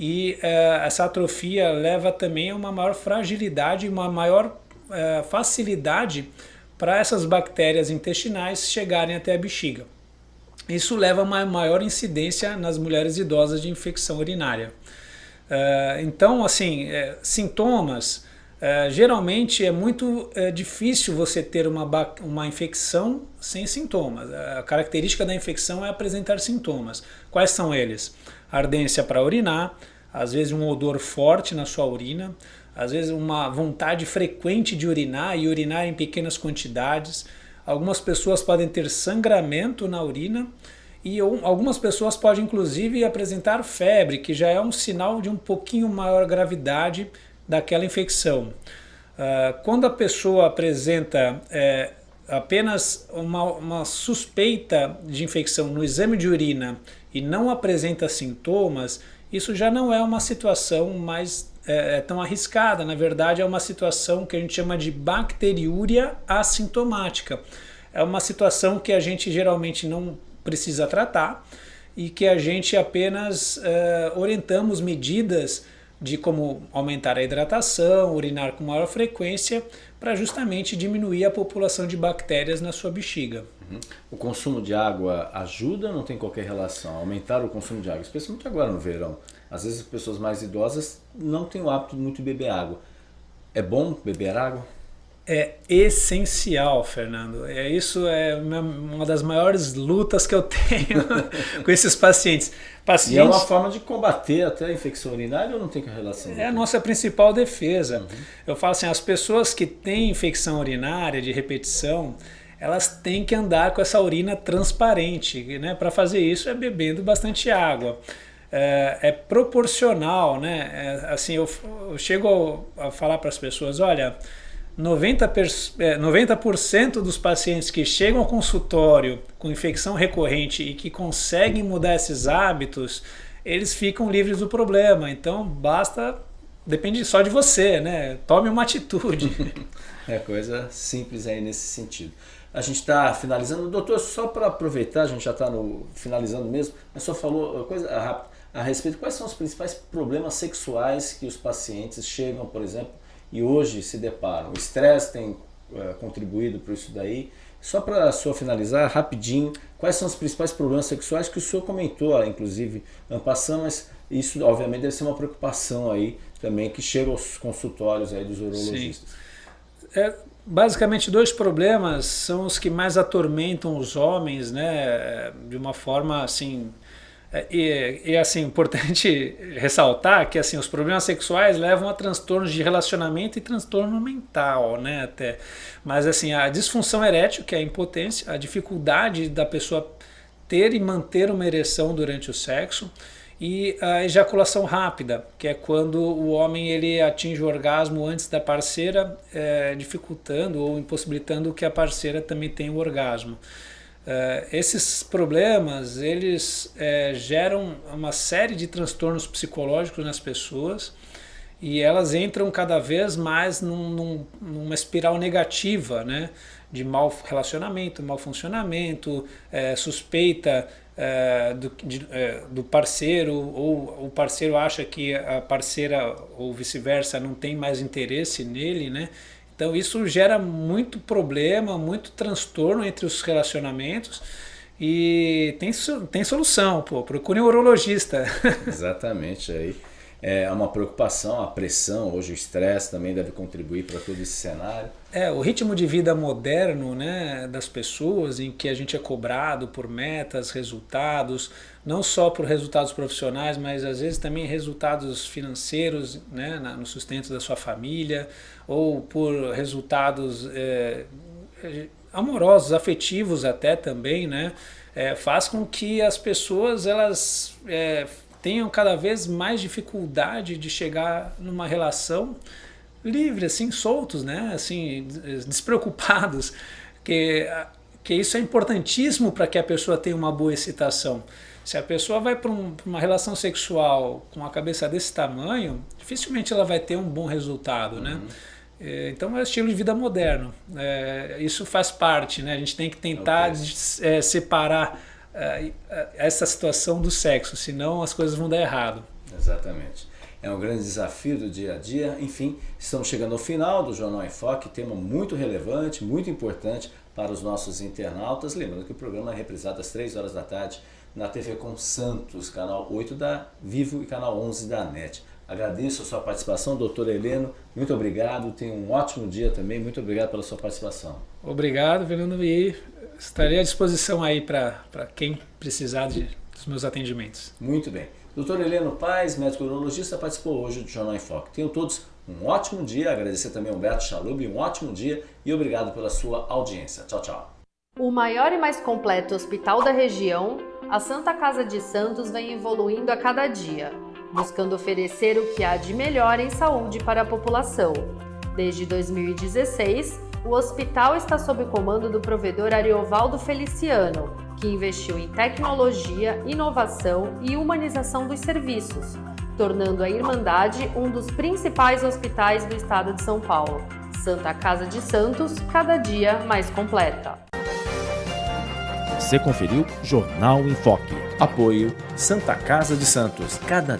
e uh, essa atrofia leva também a uma maior fragilidade, uma maior uh, facilidade para essas bactérias intestinais chegarem até a bexiga. Isso leva a uma maior incidência nas mulheres idosas de infecção urinária. Uh, então, assim, sintomas, geralmente é muito difícil você ter uma, uma infecção sem sintomas. A característica da infecção é apresentar sintomas. Quais são eles? Ardência para urinar, às vezes um odor forte na sua urina, às vezes uma vontade frequente de urinar e urinar em pequenas quantidades. Algumas pessoas podem ter sangramento na urina e algumas pessoas podem inclusive apresentar febre, que já é um sinal de um pouquinho maior gravidade daquela infecção. Uh, quando a pessoa apresenta é, apenas uma, uma suspeita de infecção no exame de urina e não apresenta sintomas, isso já não é uma situação mais é, é, tão arriscada. Na verdade, é uma situação que a gente chama de bacteriúria assintomática. É uma situação que a gente geralmente não precisa tratar e que a gente apenas é, orientamos medidas de como aumentar a hidratação, urinar com maior frequência, para justamente diminuir a população de bactérias na sua bexiga. Uhum. O consumo de água ajuda ou não tem qualquer relação? Aumentar o consumo de água, especialmente agora no verão. Às vezes as pessoas mais idosas não têm o hábito de muito beber água. É bom beber água? é essencial, Fernando. É isso é uma das maiores lutas que eu tenho com esses pacientes. pacientes. E é uma forma de combater até a infecção urinária ou não tem relação? É a nossa principal defesa. Uhum. Eu falo assim, as pessoas que têm infecção urinária de repetição, elas têm que andar com essa urina transparente, né? Para fazer isso é bebendo bastante água. É, é proporcional, né? É, assim, eu, eu chego a falar para as pessoas, olha, 90%, é, 90 dos pacientes que chegam ao consultório com infecção recorrente e que conseguem mudar esses hábitos, eles ficam livres do problema. Então basta, depende só de você, né? Tome uma atitude. é coisa simples aí nesse sentido. A gente está finalizando. Doutor, só para aproveitar, a gente já está finalizando mesmo, mas só falou coisa rápida a respeito. Quais são os principais problemas sexuais que os pacientes chegam, por exemplo, e hoje se deparam. O estresse tem uh, contribuído para isso daí. Só para só finalizar, rapidinho, quais são os principais problemas sexuais que o senhor comentou, inclusive, passando, mas isso obviamente deve ser uma preocupação aí também que chega aos consultórios aí dos urologistas. É, basicamente dois problemas são os que mais atormentam os homens, né, de uma forma assim é, e, e assim, importante ressaltar que assim, os problemas sexuais levam a transtornos de relacionamento e transtorno mental, né, até. Mas assim, a disfunção erétil, que é a impotência, a dificuldade da pessoa ter e manter uma ereção durante o sexo, e a ejaculação rápida, que é quando o homem ele atinge o orgasmo antes da parceira, é, dificultando ou impossibilitando que a parceira também tenha o orgasmo. Uh, esses problemas eles é, geram uma série de transtornos psicológicos nas pessoas e elas entram cada vez mais num, num, numa espiral negativa, né? de mau relacionamento, mau funcionamento, é, suspeita é, do, de, do parceiro ou o parceiro acha que a parceira ou vice-versa não tem mais interesse nele, né? Então isso gera muito problema, muito transtorno entre os relacionamentos e tem, tem solução, pô, procure um urologista. Exatamente, aí é uma preocupação, a pressão, hoje o estresse também deve contribuir para todo esse cenário. É, o ritmo de vida moderno né, das pessoas, em que a gente é cobrado por metas, resultados, não só por resultados profissionais, mas às vezes também resultados financeiros né, no sustento da sua família, ou por resultados é, amorosos, afetivos até também, né, é, faz com que as pessoas elas é, tenham cada vez mais dificuldade de chegar numa relação livre, assim, soltos, né? assim, despreocupados, que, que isso é importantíssimo para que a pessoa tenha uma boa excitação. Se a pessoa vai para um, uma relação sexual com a cabeça desse tamanho, dificilmente ela vai ter um bom resultado, né? uhum. né? Então é estilo de vida moderno. É, isso faz parte, né? A gente tem que tentar okay. é, separar é, é, essa situação do sexo, senão as coisas vão dar errado. Exatamente. É um grande desafio do dia a dia. Enfim, estamos chegando ao final do Jornal em Foque, tema muito relevante, muito importante para os nossos internautas. Lembrando que o programa é reprisado às 3 horas da tarde na TV com Santos, canal 8 da Vivo e canal 11 da NET. Agradeço a sua participação, doutor Heleno. Muito obrigado. Tenha um ótimo dia também. Muito obrigado pela sua participação. Obrigado, Fernando. E estarei à disposição aí para quem precisar de, dos meus atendimentos. Muito bem. Doutor Heleno Paz, médico urologista, participou hoje do Jornal em Foco. Tenham todos um ótimo dia. Agradecer também ao Humberto Chalub, um ótimo dia e obrigado pela sua audiência. Tchau, tchau. O maior e mais completo hospital da região, a Santa Casa de Santos vem evoluindo a cada dia, buscando oferecer o que há de melhor em saúde para a população. Desde 2016, o hospital está sob o comando do provedor Ariovaldo Feliciano, que investiu em tecnologia, inovação e humanização dos serviços, tornando a Irmandade um dos principais hospitais do estado de São Paulo. Santa Casa de Santos, cada dia mais completa. Você conferiu Jornal em Foque. Apoio Santa Casa de Santos, cada